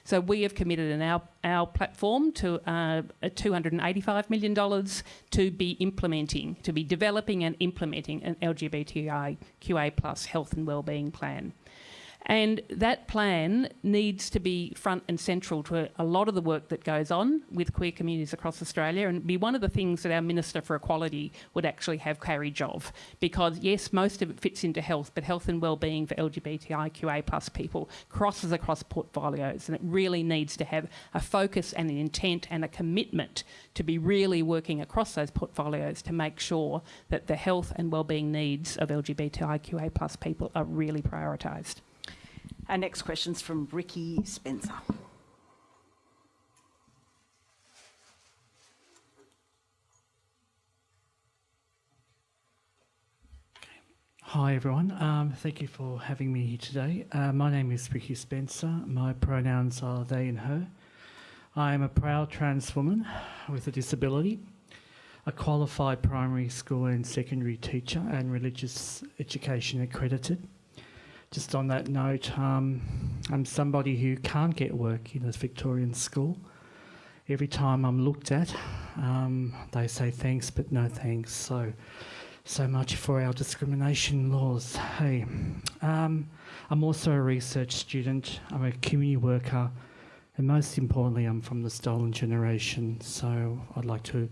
Speaker 4: So we have committed in our, our platform to uh, $285 million to be implementing, to be developing and implementing an LGBTIQA plus health and wellbeing plan. And that plan needs to be front and central to a lot of the work that goes on with queer communities across Australia and be one of the things that our Minister for Equality would actually have carriage of. Because yes, most of it fits into health, but health and wellbeing for LGBTIQA plus people crosses across portfolios and it really needs to have a focus and an intent and a commitment to be really working across those portfolios to make sure that the health and wellbeing needs of LGBTIQA plus people are really prioritised.
Speaker 3: Our next question's from Ricky Spencer.
Speaker 14: Hi everyone, um, thank you for having me here today. Uh, my name is Ricky Spencer. My pronouns are they and her. I am a proud trans woman with a disability, a qualified primary school and secondary teacher and religious education accredited just on that note, um, I'm somebody who can't get work in a Victorian school. Every time I'm looked at, um, they say thanks, but no thanks. So, so much for our discrimination laws. Hey, um, I'm also a research student. I'm a community worker, and most importantly, I'm from the stolen generation. So, I'd like to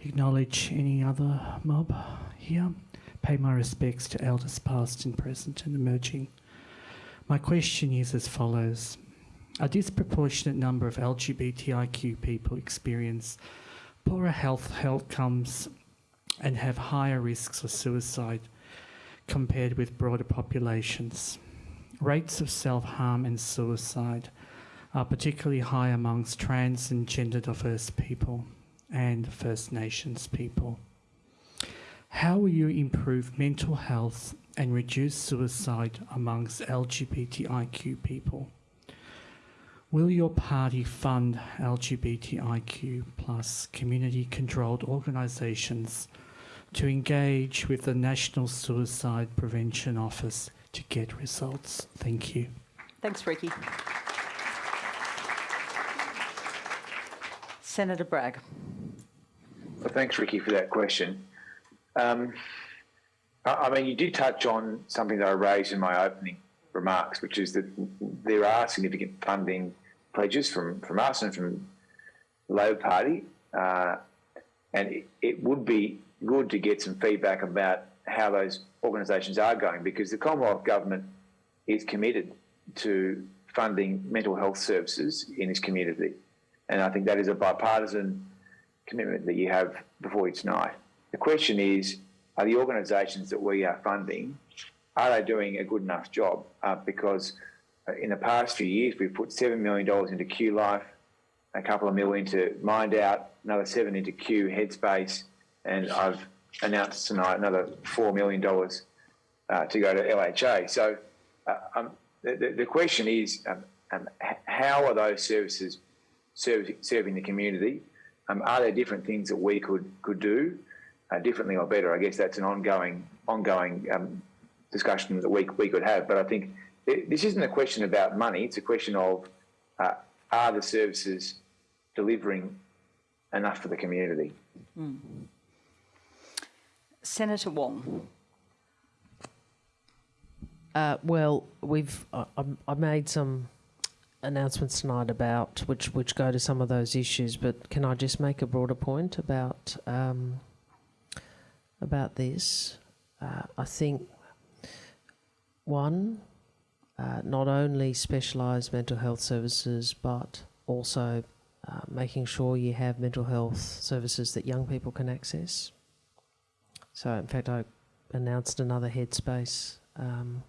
Speaker 14: acknowledge any other mob here. Pay my respects to elders past and present and emerging. My question is as follows. A disproportionate number of LGBTIQ people experience poorer health outcomes and have higher risks of suicide compared with broader populations. Rates of self-harm and suicide are particularly high amongst trans and gender diverse people and First Nations people. How will you improve mental health and reduce suicide amongst LGBTIQ people? Will your party fund LGBTIQ plus community controlled organisations to engage with the National Suicide Prevention Office to get results? Thank you.
Speaker 3: Thanks, Ricky. Senator Bragg.
Speaker 7: Well, thanks, Ricky, for that question. Um, I, mean, you did touch on something that I raised in my opening remarks, which is that there are significant funding pledges from, from us and from the Labor Party. Uh, and it, it, would be good to get some feedback about how those organisations are going because the Commonwealth Government is committed to funding mental health services in this community. And I think that is a bipartisan commitment that you have before you tonight. The question is, are the organisations that we are funding, are they doing a good enough job? Uh, because in the past few years, we've put $7 million into Q Life, a couple of mil into Mind Out, another seven into Q Headspace, and I've announced tonight another $4 million uh, to go to LHA. So uh, um, the, the, question is, um, um, how are those services serving, serving the community? Um, are there different things that we could could do uh, differently or better? I guess that's an ongoing ongoing um, discussion that we we could have. But I think this isn't a question about money. It's a question of uh, are the services delivering enough for the community? Mm.
Speaker 3: Senator Wong.
Speaker 5: Uh, well, we've I, I made some announcements tonight about which which go to some of those issues, but can I just make a broader point about um, about this? Uh, I think one uh, not only specialised mental health services, but also uh, making sure you have mental health services that young people can access. So, in fact, I announced another Headspace um,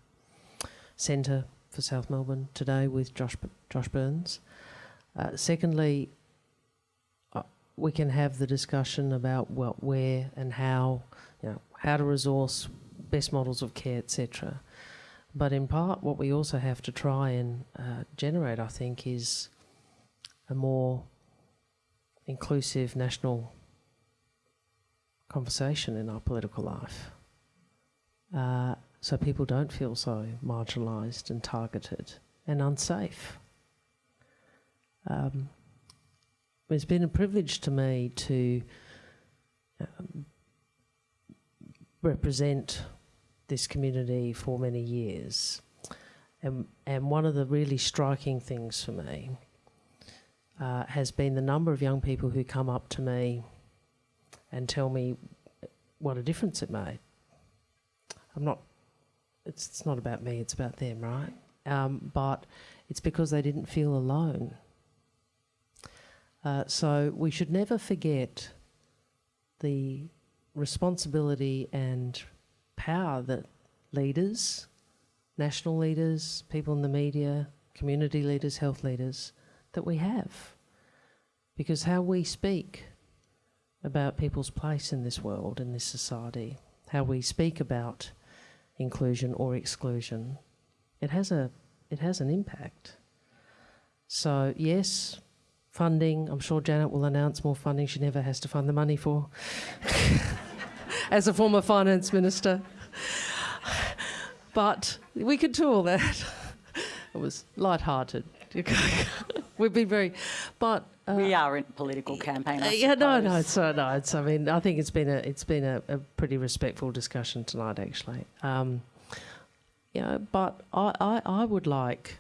Speaker 5: centre for South Melbourne today with Josh Josh Burns. Uh, secondly, we can have the discussion about what, where, and how, you know, how to resource best models of care, etc. But in part, what we also have to try and uh, generate, I think, is a more inclusive national conversation in our political life. Uh, so people don't feel so marginalised and targeted and unsafe. Um, it's been a privilege to me to um, represent this community for many years. And, and one of the really striking things for me uh, has been the number of young people who come up to me and tell me what a difference it made. I'm not, it's, it's not about me, it's about them, right? Um, but it's because they didn't feel alone. Uh, so we should never forget the responsibility and power that leaders, national leaders, people in the media, community leaders, health leaders, that we have. Because how we speak about people's place in this world, in this society, how we speak about inclusion or exclusion, it has a it has an impact. So yes, funding. I'm sure Janet will announce more funding she never has to find the money for. as a former finance minister. But we could do all that. It was light-hearted. We've been very, but
Speaker 3: uh, we are in political campaign. I
Speaker 5: yeah, no, no, it's uh, no, it's. I mean, I think it's been a it's been a, a pretty respectful discussion tonight, actually. Um, you know, but I, I I would like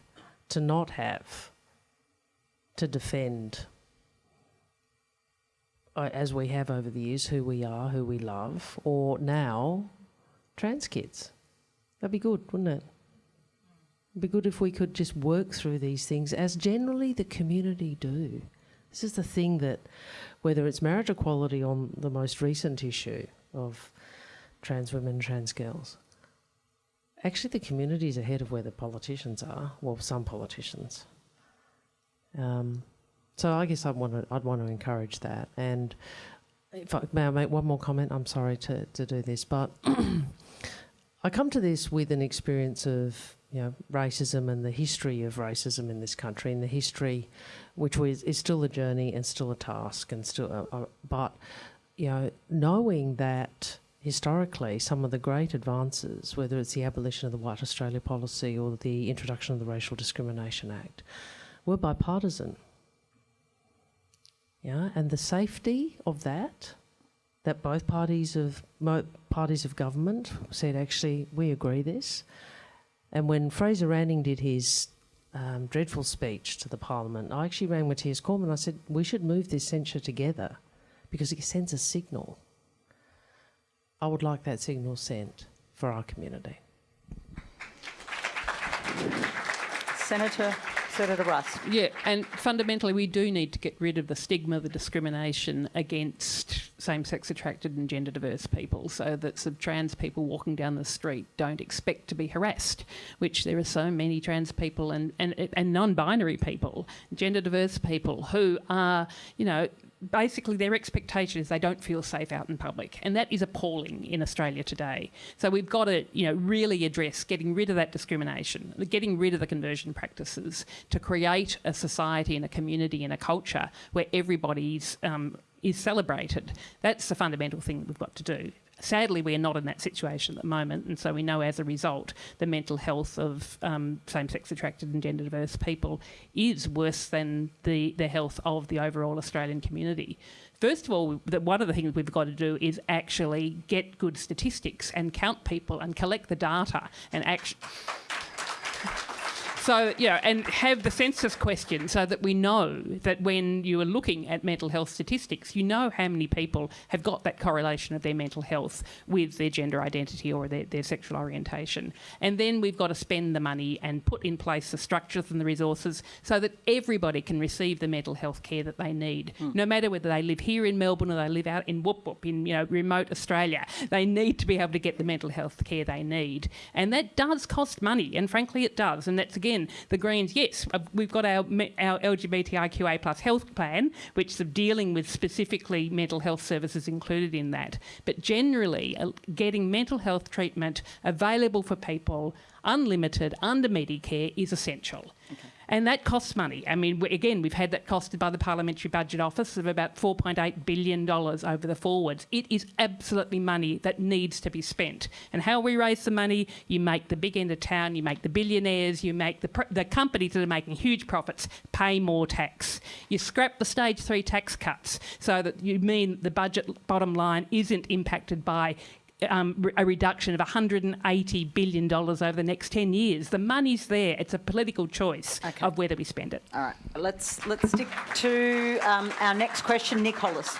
Speaker 5: to not have to defend uh, as we have over the years, who we are, who we love, or now trans kids. That'd be good, wouldn't it? It'd be good if we could just work through these things as generally the community do. This is the thing that, whether it's marriage equality on the most recent issue of trans women, trans girls, actually the community is ahead of where the politicians are, well, some politicians. Um, so I guess I'd want to I'd want to encourage that. And if I may I make one more comment, I'm sorry to, to do this, but I come to this with an experience of you know racism and the history of racism in this country, and the history, which was is still a journey and still a task, and still, uh, uh, but you know knowing that historically some of the great advances, whether it's the abolition of the White Australia policy or the introduction of the Racial Discrimination Act, were bipartisan. Yeah, and the safety of that, that both parties of parties of government said actually we agree this, and when Fraser Anning did his um, dreadful speech to the Parliament, I actually rang Matthias Cormann. I said we should move this censure together because it sends a signal. I would like that signal sent for our community.
Speaker 3: Senator Senator.
Speaker 4: Yeah, and fundamentally, we do need to get rid of the stigma, the discrimination against same sex attracted and gender diverse people so that some trans people walking down the street don't expect to be harassed, which there are so many trans people and, and, and non binary people, gender diverse people who are, you know, basically their expectation is they don't feel safe out in public, and that is appalling in Australia today. So we've got to, you know, really address getting rid of that discrimination, getting rid of the conversion practices to create a society and a community and a culture where everybody's um, is celebrated. That's the fundamental thing we've got to do. Sadly, we are not in that situation at the moment, and so we know as a result the mental health of um, same sex attracted and gender diverse people is worse than the, the health of the overall Australian community. First of all, one of the things we've got to do is actually get good statistics and count people and collect the data and actually. So, yeah, and have the census question so that we know that when you are looking at mental health statistics, you know how many people have got that correlation of their mental health with their gender identity or their, their sexual orientation. And then we've got to spend the money and put in place the structures and the resources so that everybody can receive the mental health care that they need, mm. no matter whether they live here in Melbourne or they live out in Whoop Whoop in you know remote Australia. They need to be able to get the mental health care they need, and that does cost money, and frankly, it does. And that's again, the Greens, yes, uh, we've got our, our LGBTIQA plus health plan, which is dealing with specifically mental health services included in that. But generally, uh, getting mental health treatment available for people, unlimited, under Medicare, is essential. Okay and that costs money. I mean, again, we've had that costed by the Parliamentary Budget Office of about $4.8 billion over the forwards. It is absolutely money that needs to be spent. And how we raise the money, you make the big end of town, you make the billionaires, you make the, the companies that are making huge profits pay more tax. You scrap the stage three tax cuts so that you mean the budget bottom line isn't impacted by um, a reduction of $180 billion over the next 10 years. The money's there. It's a political choice okay. of whether we spend it.
Speaker 3: All right. Let's, let's stick to um, our next question. Nick Hollis.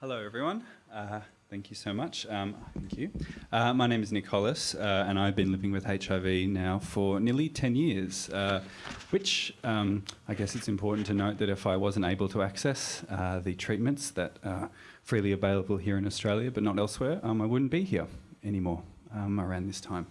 Speaker 15: Hello, everyone. Uh, thank you so much. Um, thank you. Uh, my name is Nick Hollis, uh, and I've been living with HIV now for nearly 10 years, uh, which um, I guess it's important to note that if I wasn't able to access uh, the treatments that uh, freely available here in Australia, but not elsewhere, um, I wouldn't be here anymore um, around this time.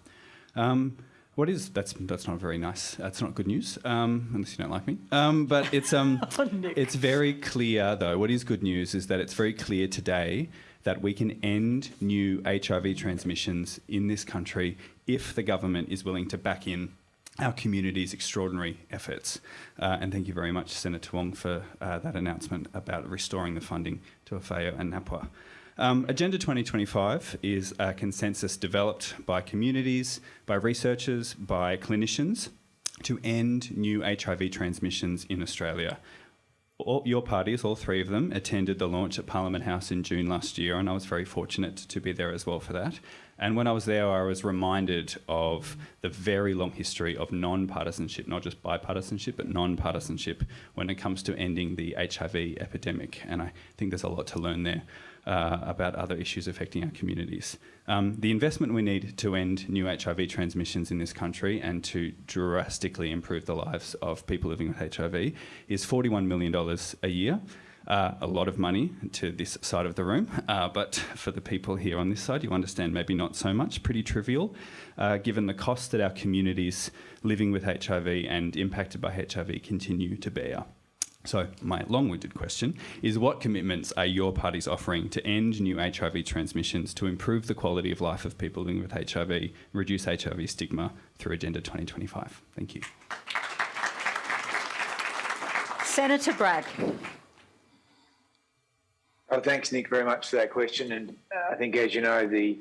Speaker 15: Um, what is that's that's not very nice. That's not good news, um, unless you don't like me. Um, but it's um, oh, it's very clear though. What is good news is that it's very clear today that we can end new HIV transmissions in this country if the government is willing to back in our community's extraordinary efforts. Uh, and thank you very much, Senator Wong, for uh, that announcement about restoring the funding to AFAO and NAPWHA. Um, Agenda 2025 is a consensus developed by communities, by researchers, by clinicians to end new HIV transmissions in Australia. All, your parties, all three of them, attended the launch at Parliament House in June last year, and I was very fortunate to be there as well for that. And when I was there, I was reminded of the very long history of non partisanship, not just bipartisanship, but non partisanship when it comes to ending the HIV epidemic. And I think there's a lot to learn there. Uh, about other issues affecting our communities. Um, the investment we need to end new HIV transmissions in this country and to drastically improve the lives of people living with HIV is $41 million a year. uh, a lot of money to this side of the room, uh, but for the people here on this side, you understand maybe not so much, pretty trivial, uh, given the cost that our communities living with HIV and impacted by HIV continue to bear. So, my long winded question is what commitments are your parties offering to end new HIV transmissions, to improve the quality of life of people living with HIV, reduce HIV stigma through Agenda 2025? Thank you.
Speaker 3: Senator Bragg.
Speaker 7: Oh, thanks, Nick, very much for that question. And uh, I think, as you know, the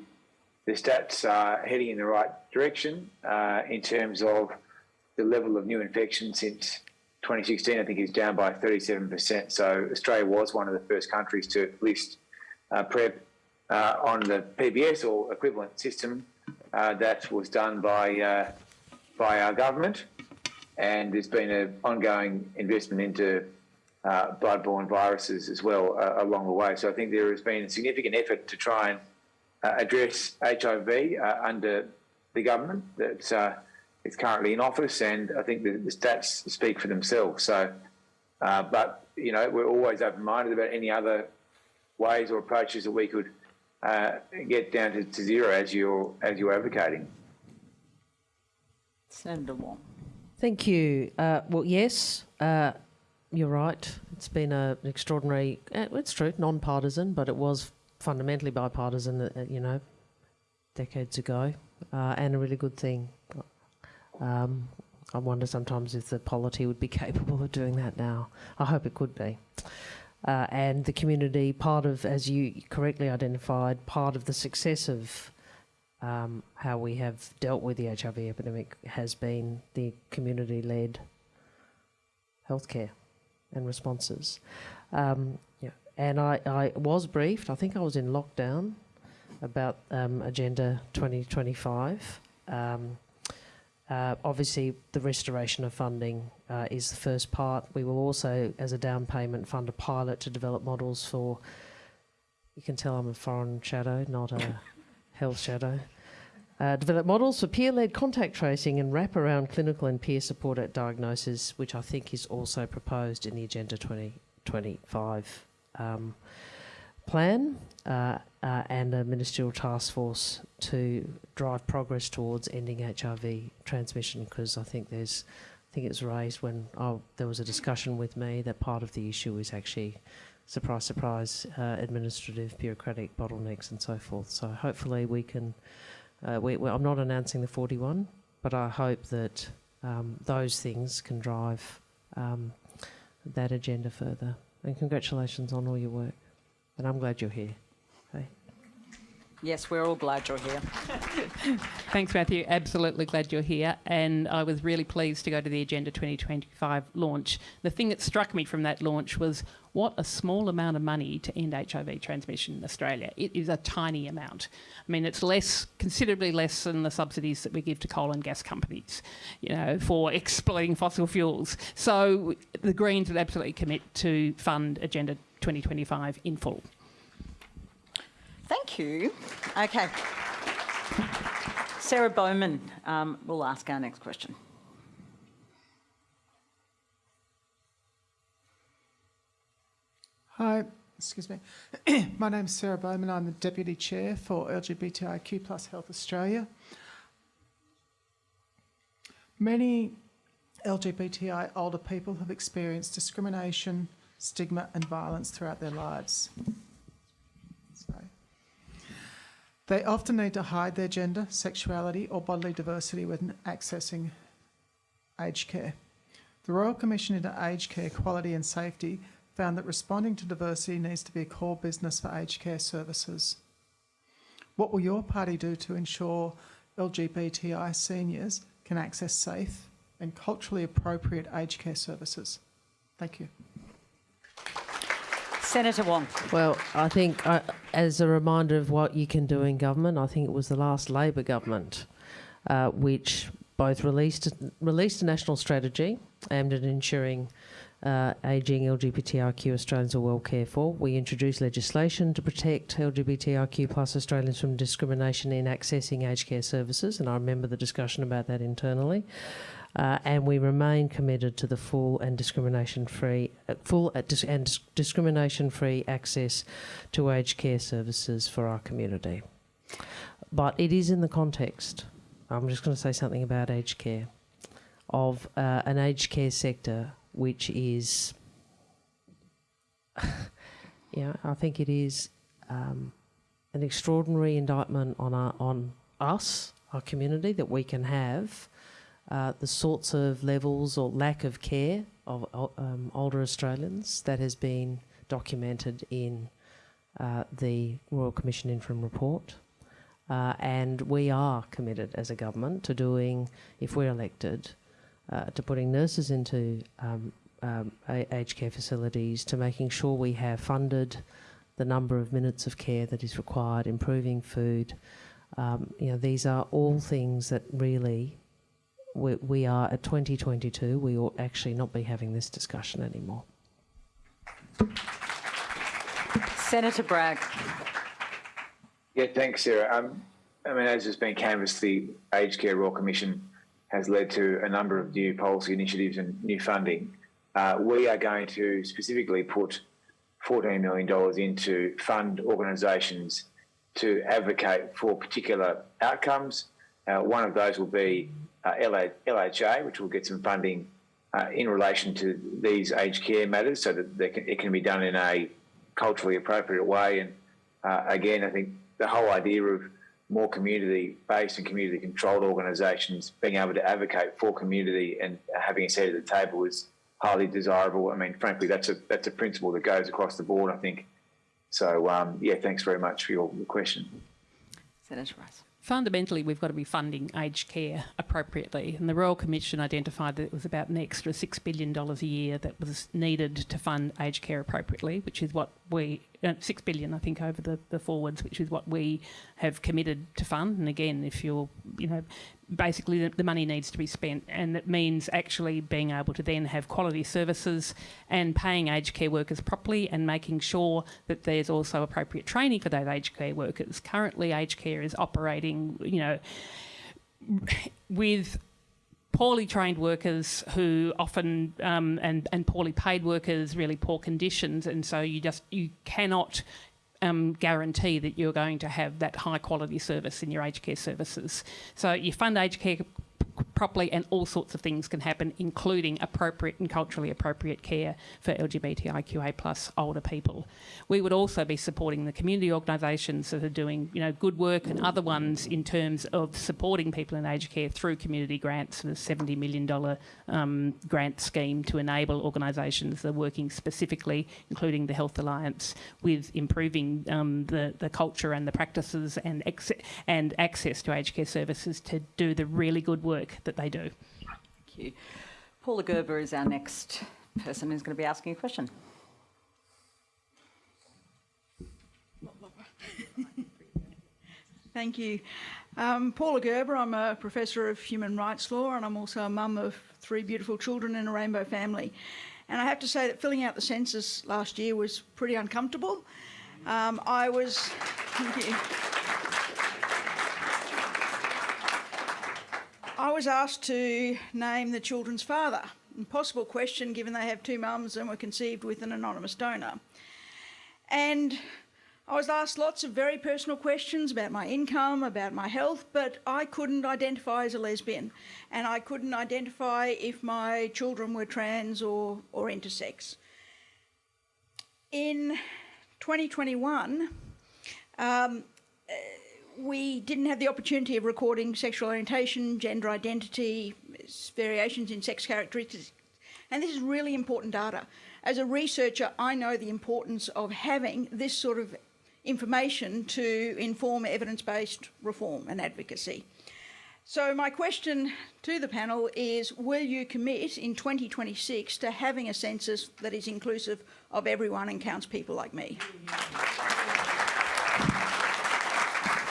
Speaker 7: the stats are heading in the right direction uh, in terms of the level of new infections since 2016. I think is down by 37%. So Australia was one of the first countries to list uh, PrEP uh, on the PBS or equivalent system. Uh, that was done by uh, by our government, and there's been an ongoing investment into uh, bloodborne viruses as well uh, along the way. So I think there has been a significant effort to try and address HIV under the government that uh, is currently in office, and I think the, the stats speak for themselves. So, uh, but you know, we're always open-minded about any other ways or approaches that we could get down to, to zero as you're as you're advocating.
Speaker 3: Senator Wong.
Speaker 5: Thank you. well, yes you're right. It's been a, an extraordinary, uh, it's true, non partisan, but it was fundamentally bipartisan, uh, you know, decades ago, uh, and a really good thing. Um, I wonder sometimes if the polity would be capable of doing that now. I hope it could be. Uh, and the community, part of, as you correctly identified, part of the success of um, how we have dealt with the HIV epidemic has been the community led healthcare and responses. Um, yeah. And I, I was briefed, I think I was in lockdown, about um, Agenda 2025. Uh, obviously, the restoration of funding uh, is the first part. We will also, as a down payment, fund a pilot to develop models for. You can tell I'm a foreign shadow, not a health shadow. Uh, develop models for peer-led contact tracing and wrap-around clinical and peer support at diagnosis, which I think is also proposed in the Agenda 2025 um, plan, uh, and a ministerial task force to drive progress towards ending HIV transmission. Because I think there's, I think it was raised when oh, there was a discussion with me that part of the issue is actually surprise, surprise, uh, administrative, bureaucratic bottlenecks and so forth. So hopefully we can uh, we, I'm not announcing the 41, but I hope that um, those things can drive um, that agenda further. And congratulations on all your work. And I'm glad you're here.
Speaker 3: Yes, we're all glad you're here.
Speaker 4: Thanks, Matthew. Absolutely glad you're here. And I was really pleased to go to the Agenda 2025 launch. The thing that struck me from that launch was what a small amount of money to end HIV transmission in Australia. It is a tiny amount. I mean, it's less, considerably less than the subsidies that we give to coal and gas companies, you know, for exploiting fossil fuels. So the Greens would absolutely commit to fund Agenda 2025 in full.
Speaker 3: Thank you. Okay. Sarah Bowman um, will ask our next question.
Speaker 16: Hi, excuse me. My name is Sarah Bowman. I'm the Deputy Chair for LGBTIQ plus Health Australia. Many LGBTI older people have experienced discrimination, stigma and violence throughout their lives. They often need to hide their gender, sexuality, or bodily diversity when accessing aged care. The Royal Commission into Aged Care Quality and Safety found that responding to diversity needs to be a core business for aged care services. What will your party do to ensure LGBTI seniors can access safe and culturally appropriate aged care services? Thank you.
Speaker 3: Senator Wong.
Speaker 5: Well, I think uh, as a reminder of what you can do in government, I think it was the last Labor government uh, which both released released a national strategy aimed at ensuring uh, ageing LGBTIQ Australians are well cared for. We introduced legislation to protect LGBTIQ plus Australians from discrimination in accessing aged care services, and I remember the discussion about that internally. Uh, and we remain committed to the full and discrimination free full and discrimination-free access to aged care services for our community. But it is in the context, I'm just going to say something about aged care, of uh, an aged care sector which is, yeah, I think it is um, an extraordinary indictment on our, on us, our community, that we can have uh, the sorts of levels or lack of care of um, older Australians that has been documented in uh, the Royal Commission interim report. Uh, and we are committed as a government to doing, if we're elected, uh, to putting nurses into um, um, aged care facilities, to making sure we have funded the number of minutes of care that is required, improving food. Um, you know, these are all things that really we, we are at 2022. We ought actually not be having this discussion anymore.
Speaker 3: Senator Bragg.
Speaker 7: Yeah, thanks, Sarah. Um, I mean, as has been canvassed, the Aged Care Royal Commission has led to a number of new policy initiatives and new funding. Uh, we are going to specifically put $14 million into fund organisations to advocate for particular outcomes. Uh, one of those will be uh, LHA, which will get some funding uh, in relation to these aged care matters so that can, it can be done in a culturally appropriate way. And uh, again, I think the whole idea of more community-based and community-controlled organisations being able to advocate for community and having a seat at the table is highly desirable. I mean, frankly, that's a that's a principle that goes across the board. I think. So um, yeah, thanks very much for your question.
Speaker 3: Senator Rice
Speaker 4: fundamentally we've got to be funding aged care appropriately. And the Royal Commission identified that it was about an extra $6 billion a year that was needed to fund aged care appropriately which is what we uh, six billion, I think, over the, the forwards, which is what we have committed to fund. And again, if you're, you know, basically the, the, money needs to be spent, and it means actually being able to then have quality services and paying aged care workers properly, and making sure that there's also appropriate training for those aged care workers. Currently, aged care is operating, you know, with poorly trained workers who often um, and and poorly paid workers, really poor conditions, and so you just you cannot um, guarantee that you're going to have that high quality service in your aged care services. So you fund aged care properly and all sorts of things can happen, including appropriate and culturally appropriate care for LGBTIQA plus older people. We would also be supporting the community organisations that are doing you know, good work and other ones in terms of supporting people in aged care through community grants, the $70 million um, grant scheme to enable organisations that are working specifically, including the Health Alliance, with improving um, the, the culture and the practices and, and access to aged care services to do the really good work that they do.
Speaker 3: Thank you. Paula Gerber is our next person who's going to be asking a question.
Speaker 17: Thank you. Um, Paula Gerber, I'm a professor of human rights law and I'm also a mum of three beautiful children in a rainbow family. And I have to say that filling out the census last year was pretty uncomfortable. Um, I was, thank you. I was asked to name the children's father. Impossible question given they have two mums and were conceived with an anonymous donor. And I was asked lots of very personal questions about my income, about my health, but I couldn't identify as a lesbian and I couldn't identify if my children were trans or, or intersex. In 2021, um, we didn't have the opportunity of recording sexual orientation, gender identity, variations in sex characteristics. And this is really important data. As a researcher, I know the importance of having this sort of information to inform evidence-based reform and advocacy. So my question to the panel is, will you commit in 2026 to having a census that is inclusive of everyone and counts people like me?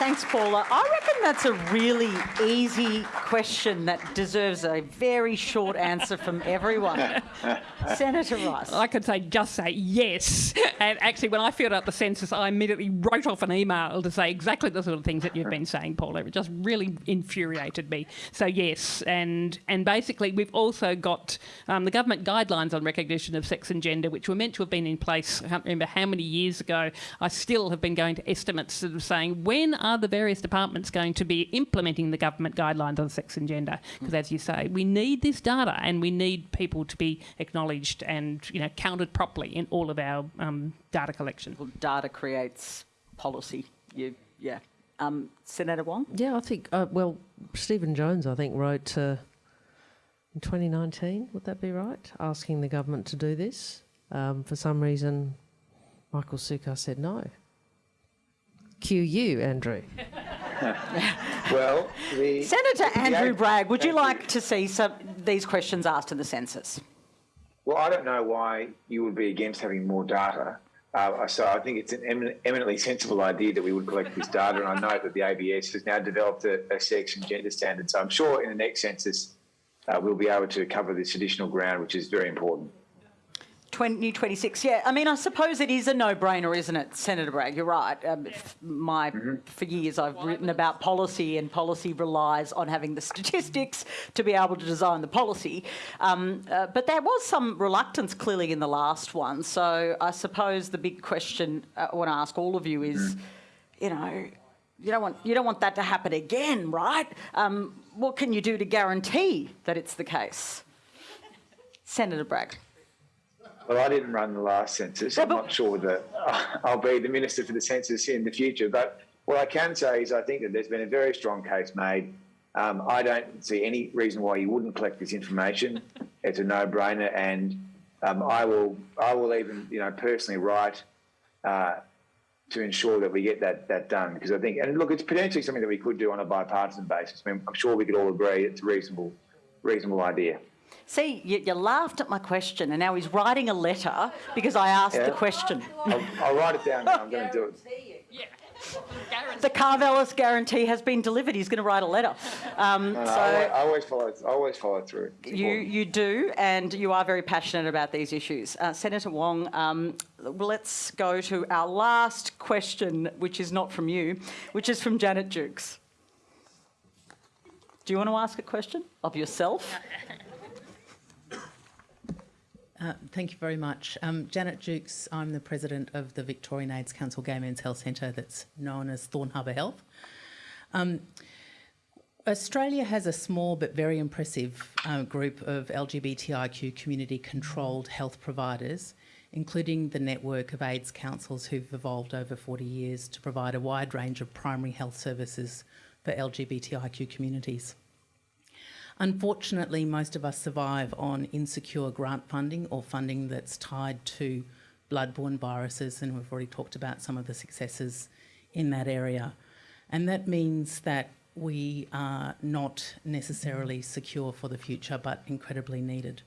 Speaker 3: Thanks, Paula. I reckon that's a really easy question that deserves a very short answer from everyone. Senator Rice.
Speaker 4: I could say just say yes. And actually, when I filled out the census, I immediately wrote off an email to say exactly the sort of things that you've been saying, Paula. It just really infuriated me. So yes, and and basically we've also got um, the government guidelines on recognition of sex and gender, which were meant to have been in place. I can't remember how many years ago. I still have been going to estimates sort of saying when are the various departments going to be implementing the government guidelines on sex and gender? Because as you say, we need this data and we need people to be acknowledged and you know counted properly in all of our um, data collection.
Speaker 3: Well, data creates policy. You, yeah. Um, Senator Wong?
Speaker 5: Yeah, I think, uh, well, Stephen Jones, I think, wrote uh, in 2019, would that be right? Asking the government to do this. Um, for some reason, Michael Sukkar said no. Cue you, Andrew.
Speaker 7: well, the,
Speaker 3: Senator
Speaker 7: the
Speaker 3: Andrew
Speaker 7: ag-
Speaker 3: Bragg, would you
Speaker 7: Thank
Speaker 3: like to see some these questions asked in the census?
Speaker 7: Well, I don't know why you would be against having more data. Uh, so I think it's an emin- eminently sensible idea that we would collect this data, and I know that the ABS has now developed a, a sex and gender standard. So I'm sure in the next census uh, we'll be able to cover this additional ground, which is very important.
Speaker 3: 2026, yeah. I mean, I suppose it is a no-brainer, isn't it, Senator Bragg? You're right. Um, f- my for years I've written about policy, and policy relies on having the statistics to be able to design the policy. Um, uh, but there was some reluctance clearly in the last one. So I suppose the big question uh, I want to ask all of you is, you know, you don't want you don't want that to happen again, right? Um, what can you do to guarantee that it's the case, Senator Bragg?
Speaker 7: Well, I didn't run the last census. I'm not sure that I'll be the minister for the census in the future. But what I can say is I think that there's been a very strong case made. Um, I don't see any reason why you wouldn't collect this information. It's a no-brainer, and um, I will I will even you know personally write uh, to ensure that we get that that done because I think and look, it's potentially something that we could do on a bipartisan basis. I mean, I'm sure we could all agree it's a reasonable reasonable idea.
Speaker 3: See, you, you laughed at my question, and now he's writing a letter because I asked
Speaker 7: Yeah.
Speaker 3: the question.
Speaker 7: I'll, I'll write it down. Now. I'm going to do it.
Speaker 3: The Karvelas guarantee has been delivered. He's going to write a letter. Um,
Speaker 7: No, no,
Speaker 3: so
Speaker 7: I, always, I always follow. I always follow through.
Speaker 3: You you do, and you are very passionate about these issues. Uh, Senator Wong, um, let's go to our last question, which is not from you, which is from Janet Jukes. Do you want to ask a question of yourself?
Speaker 18: Uh, thank you very much. Um, Janet Jukes, I'm the president of the Victorian AIDS Council Gay Men's Health Centre that's known as Thorne Harbour Health. Um, Australia has a small but very impressive uh, group of LGBTIQ community controlled health providers, including the network of AIDS councils who've evolved over 40 years to provide a wide range of primary health services for LGBTIQ communities. Unfortunately, most of us survive on insecure grant funding or funding that's tied to bloodborne viruses, and we've already talked about some of the successes in that area. And that means that we are not necessarily secure for the future, but incredibly needed.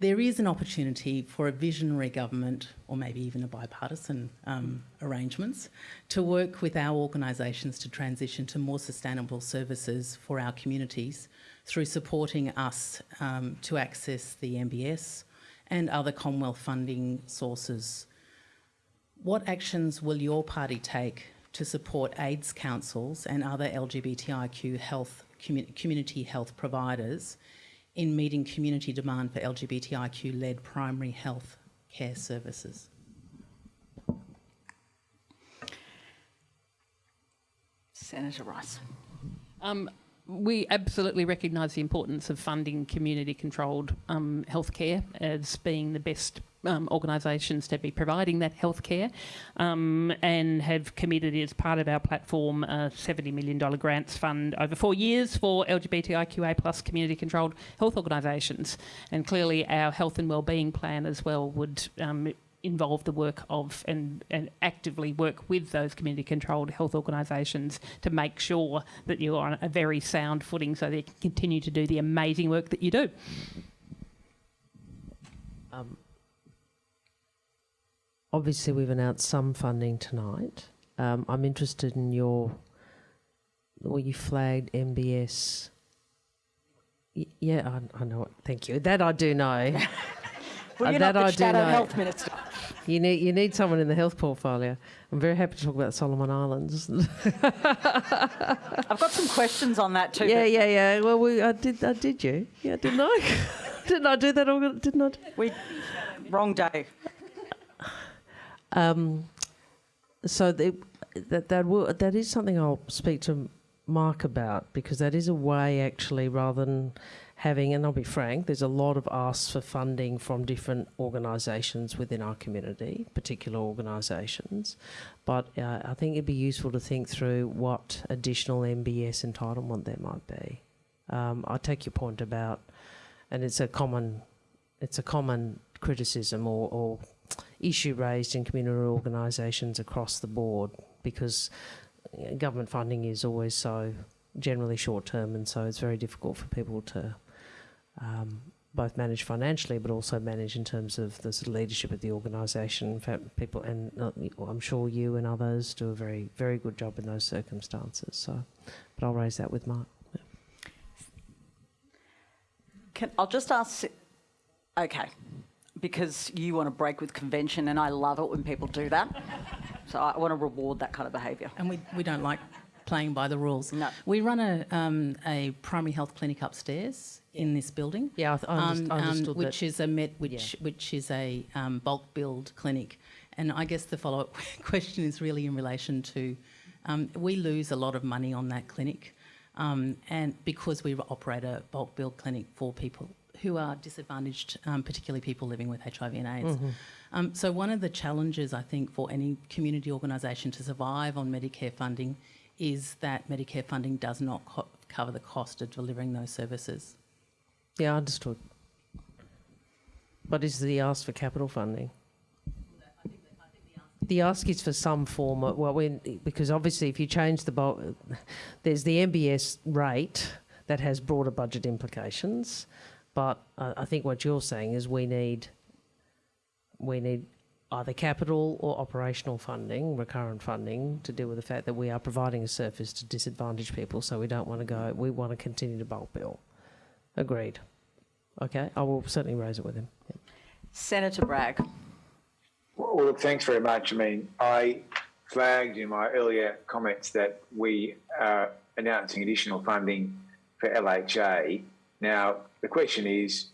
Speaker 18: There is an opportunity for a visionary government, or maybe even a bipartisan um, arrangements, to work with our organisations to transition to more sustainable services for our communities through supporting us um, to access the MBS and other Commonwealth funding sources. What actions will your party take to support AIDS councils and other LGBTIQ health community health providers in meeting community demand for LGBTIQ-led primary health care services?
Speaker 3: Senator Rice.
Speaker 4: Um, we absolutely recognise the importance of funding community-controlled um, healthcare as being the best um, organisations to be providing that healthcare, um, and have committed as part of our platform a $70 million grants fund over four years for LGBTIQA plus community-controlled health organisations. And clearly, our health and wellbeing plan as well would um, involve the work of and, and actively work with those community controlled health organisations to make sure that you're on a very sound footing so they can continue to do the amazing work that you do.
Speaker 5: Um, obviously, we've announced some funding tonight. Um, I'm interested in your well, you flagged MBS. Y- yeah, I, I know it. Thank you. That I do know.
Speaker 3: Well,
Speaker 5: Uh, that I do know.
Speaker 3: Health Minister.
Speaker 5: You need you need someone in the health portfolio. I'm very happy to talk about Solomon Islands.
Speaker 3: I've got some questions on that too.
Speaker 5: yeah, yeah, yeah. Well, we I did I did you? Yeah, didn't I? didn't I do that? All, didn't I?
Speaker 3: We wrong day.
Speaker 5: Um, so the, that that will, that is something I'll speak to Mark about because that is a way actually rather than having and I'll be frank there's a lot of asks for funding from different organisations within our community particular organisations. But uh, I think it'd be useful to think through what additional MBS entitlement there might be. Um, I take your point about and it's a common it's a common criticism or, or issue raised in community organisations across the board because government funding is always so generally short term and so it's very difficult for people to um, both manage financially but also manage in terms of the sort of leadership of the organisation. In fact, people and uh, I'm sure you and others do a very very good job in those circumstances. So, but I'll raise that with Mark.
Speaker 3: Can, I'll just ask. Okay, because you want to break with convention, and I love it when people do that. so I want to reward that kind of behaviour.
Speaker 18: And we, we don't like playing by the rules.
Speaker 3: No.
Speaker 18: We run a, um, a primary health clinic upstairs in this building.
Speaker 5: Yeah, I, th- I underst- I understood that.
Speaker 18: which is a met, which which is a um, bulk billed clinic, and I guess the follow up question is really in relation to, um, we lose a lot of money on that clinic, um, and because we operate a bulk billed clinic for people who are disadvantaged, um, particularly people living with HIV and AIDS.
Speaker 5: Mhm.
Speaker 18: Um, so one of the challenges I think for any community organisation to survive on Medicare funding is that Medicare funding does not co- cover the cost of delivering those services.
Speaker 5: Yeah, understood. But is the ask for capital funding? The ask is for some form of, well, when, because obviously if you change the bulk, there's the MBS rate that has broader budget implications, but I, I think what you're saying is we need, we need either capital or operational funding, recurrent funding, to deal with the fact that we are providing a service to disadvantaged people, so we don't want to go, we want to continue to bulk bill. Agreed. Okay, I will certainly raise it with him. Yeah.
Speaker 3: Senator Bragg.
Speaker 7: Well, look, thanks very much. I mean, I flagged in my earlier comments that we are announcing additional funding for LHA. Now, the question is,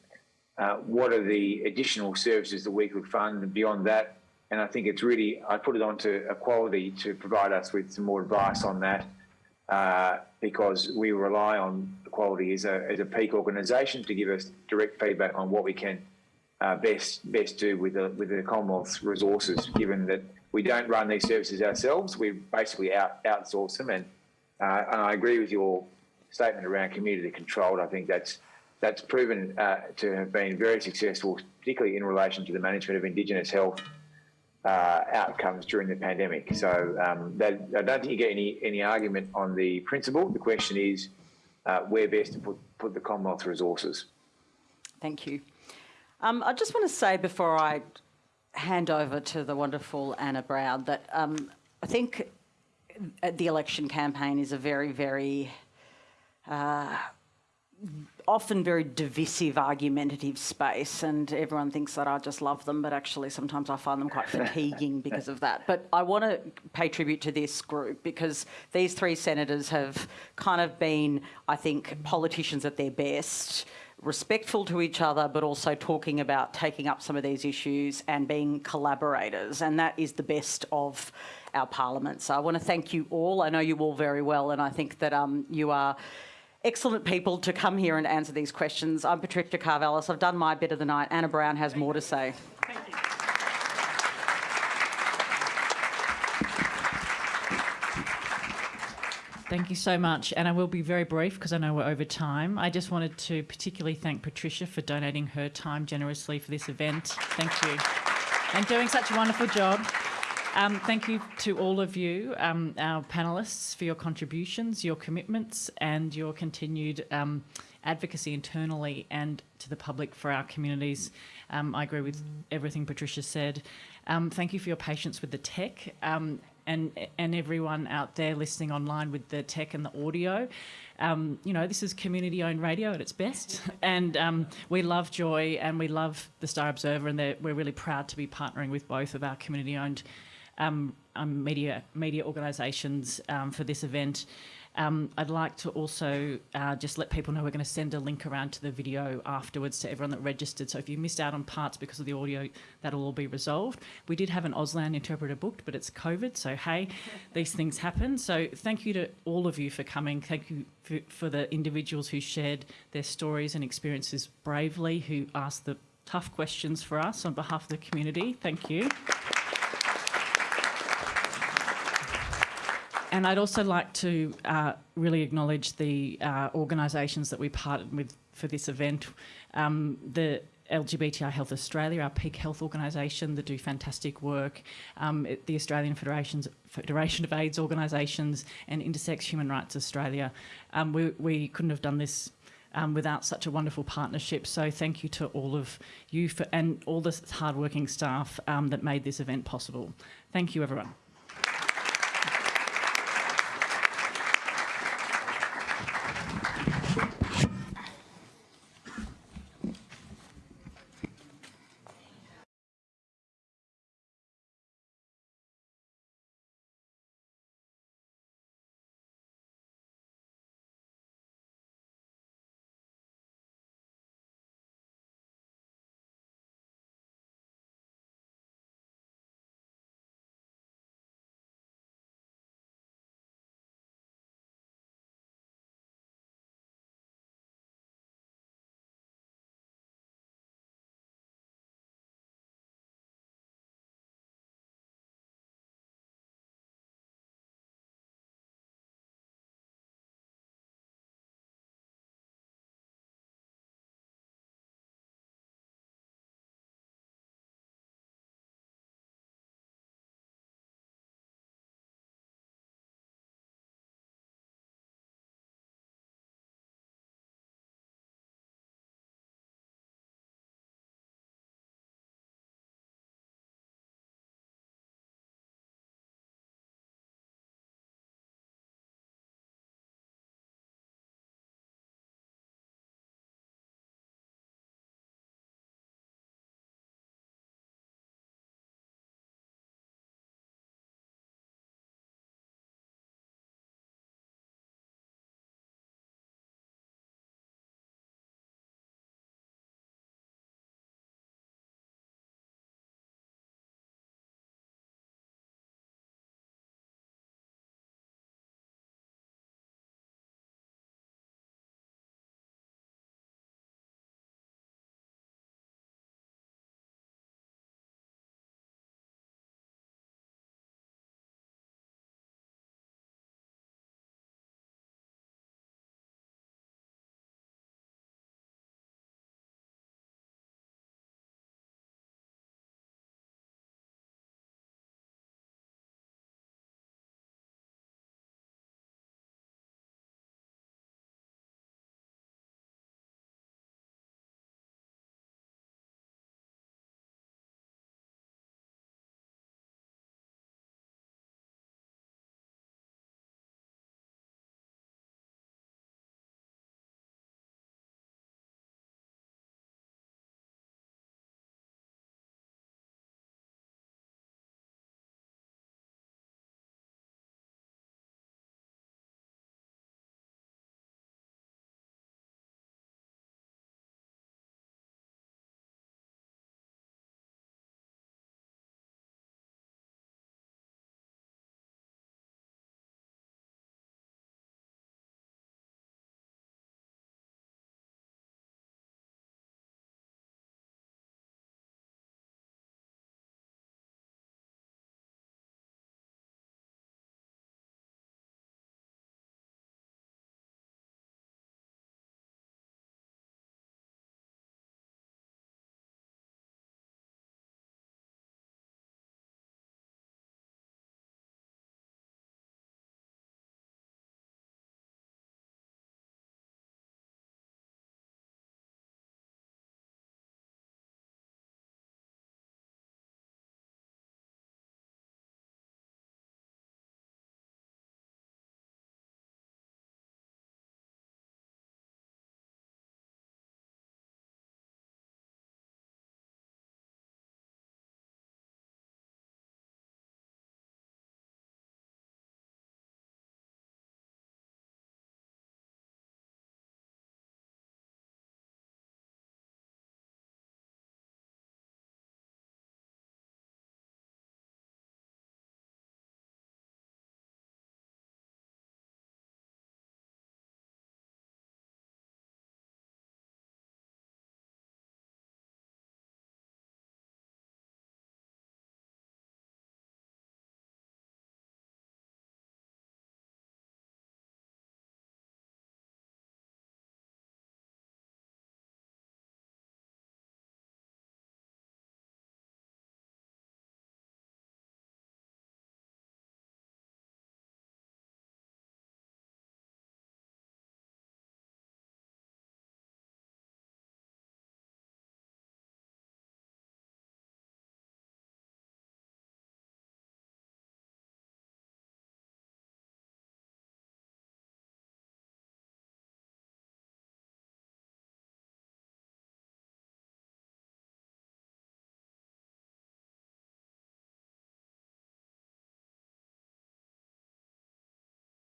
Speaker 7: uh, what are the additional services that we could fund beyond that? And I think it's really, I put it onto Equality to provide us with some more advice on that uh, because we rely on Equality as a, as a peak organisation to give us direct feedback on what we can uh, best best do with the with the Commonwealth's resources, given that we don't run these services ourselves. We basically out outsource them, and uh, and I agree with your statement around community controlled. I think that's that's proven uh, to have been very successful, particularly in relation to the management of Indigenous health uh, outcomes during the pandemic. So um, that, I don't think you get any any argument on the principle. The question is uh, where best to put put the Commonwealth resources.
Speaker 3: Thank you. Um, I just want to say before I hand over to the wonderful Anna Brown that um, I think uh, the election campaign is a very, very uh, often very divisive, argumentative space, and everyone thinks that I just love them, but actually sometimes I find them quite fatiguing because of that. But I want to pay tribute to this group because these three senators have kind of been, I think, politicians at their best respectful to each other, but also talking about taking up some of these issues and being collaborators. And that is the best of our parliament. So I want to thank you all. I know you all very well, and I think that um, you are excellent people to come here and answer these questions. I'm Patricia Karvelas. I've done my bit of the night. Anna Brown has more to say. Thank you.
Speaker 2: Thank you so much. And I will be very brief because I know we're over time. I just wanted to particularly thank Patricia for donating her time generously for this event. Thank you. And doing such a wonderful job. Um, thank you to all of you, um, our panellists, for your contributions, your commitments, and your continued um, advocacy internally and to the public for our communities. Um, I agree with everything Patricia said. Um, thank you for your patience with the tech. Um, and and everyone out there listening online with the tech and the audio. Um, you know, this is community-owned radio at its best, and um, we love Joy and we love the Star Observer, and we're really proud to be partnering with both of our community-owned um, um, media media organisations um, for this event. Um, I'd like to also uh, just let people know we're going to send a link around to the video afterwards to everyone that registered. So if you missed out on parts because of the audio, that'll all be resolved. We did have an Auslan interpreter booked, but it's COVID, so hey, these things happen. So thank you to all of you for coming. Thank you for, for the individuals who shared their stories and experiences bravely, who asked the tough questions for us on behalf of the community. Thank you. And I'd also like to uh, really acknowledge the uh, organisations that we partnered with for this event. Um, the LGBTI Health Australia, our peak health organisation that do fantastic work, um, the Australian Federations, Federation of AIDS organisations and Intersex Human Rights Australia. Um, we, we couldn't have done this um, without such a wonderful partnership. So thank you to all of you for, and all the hardworking staff um, that made this event possible. Thank you, everyone.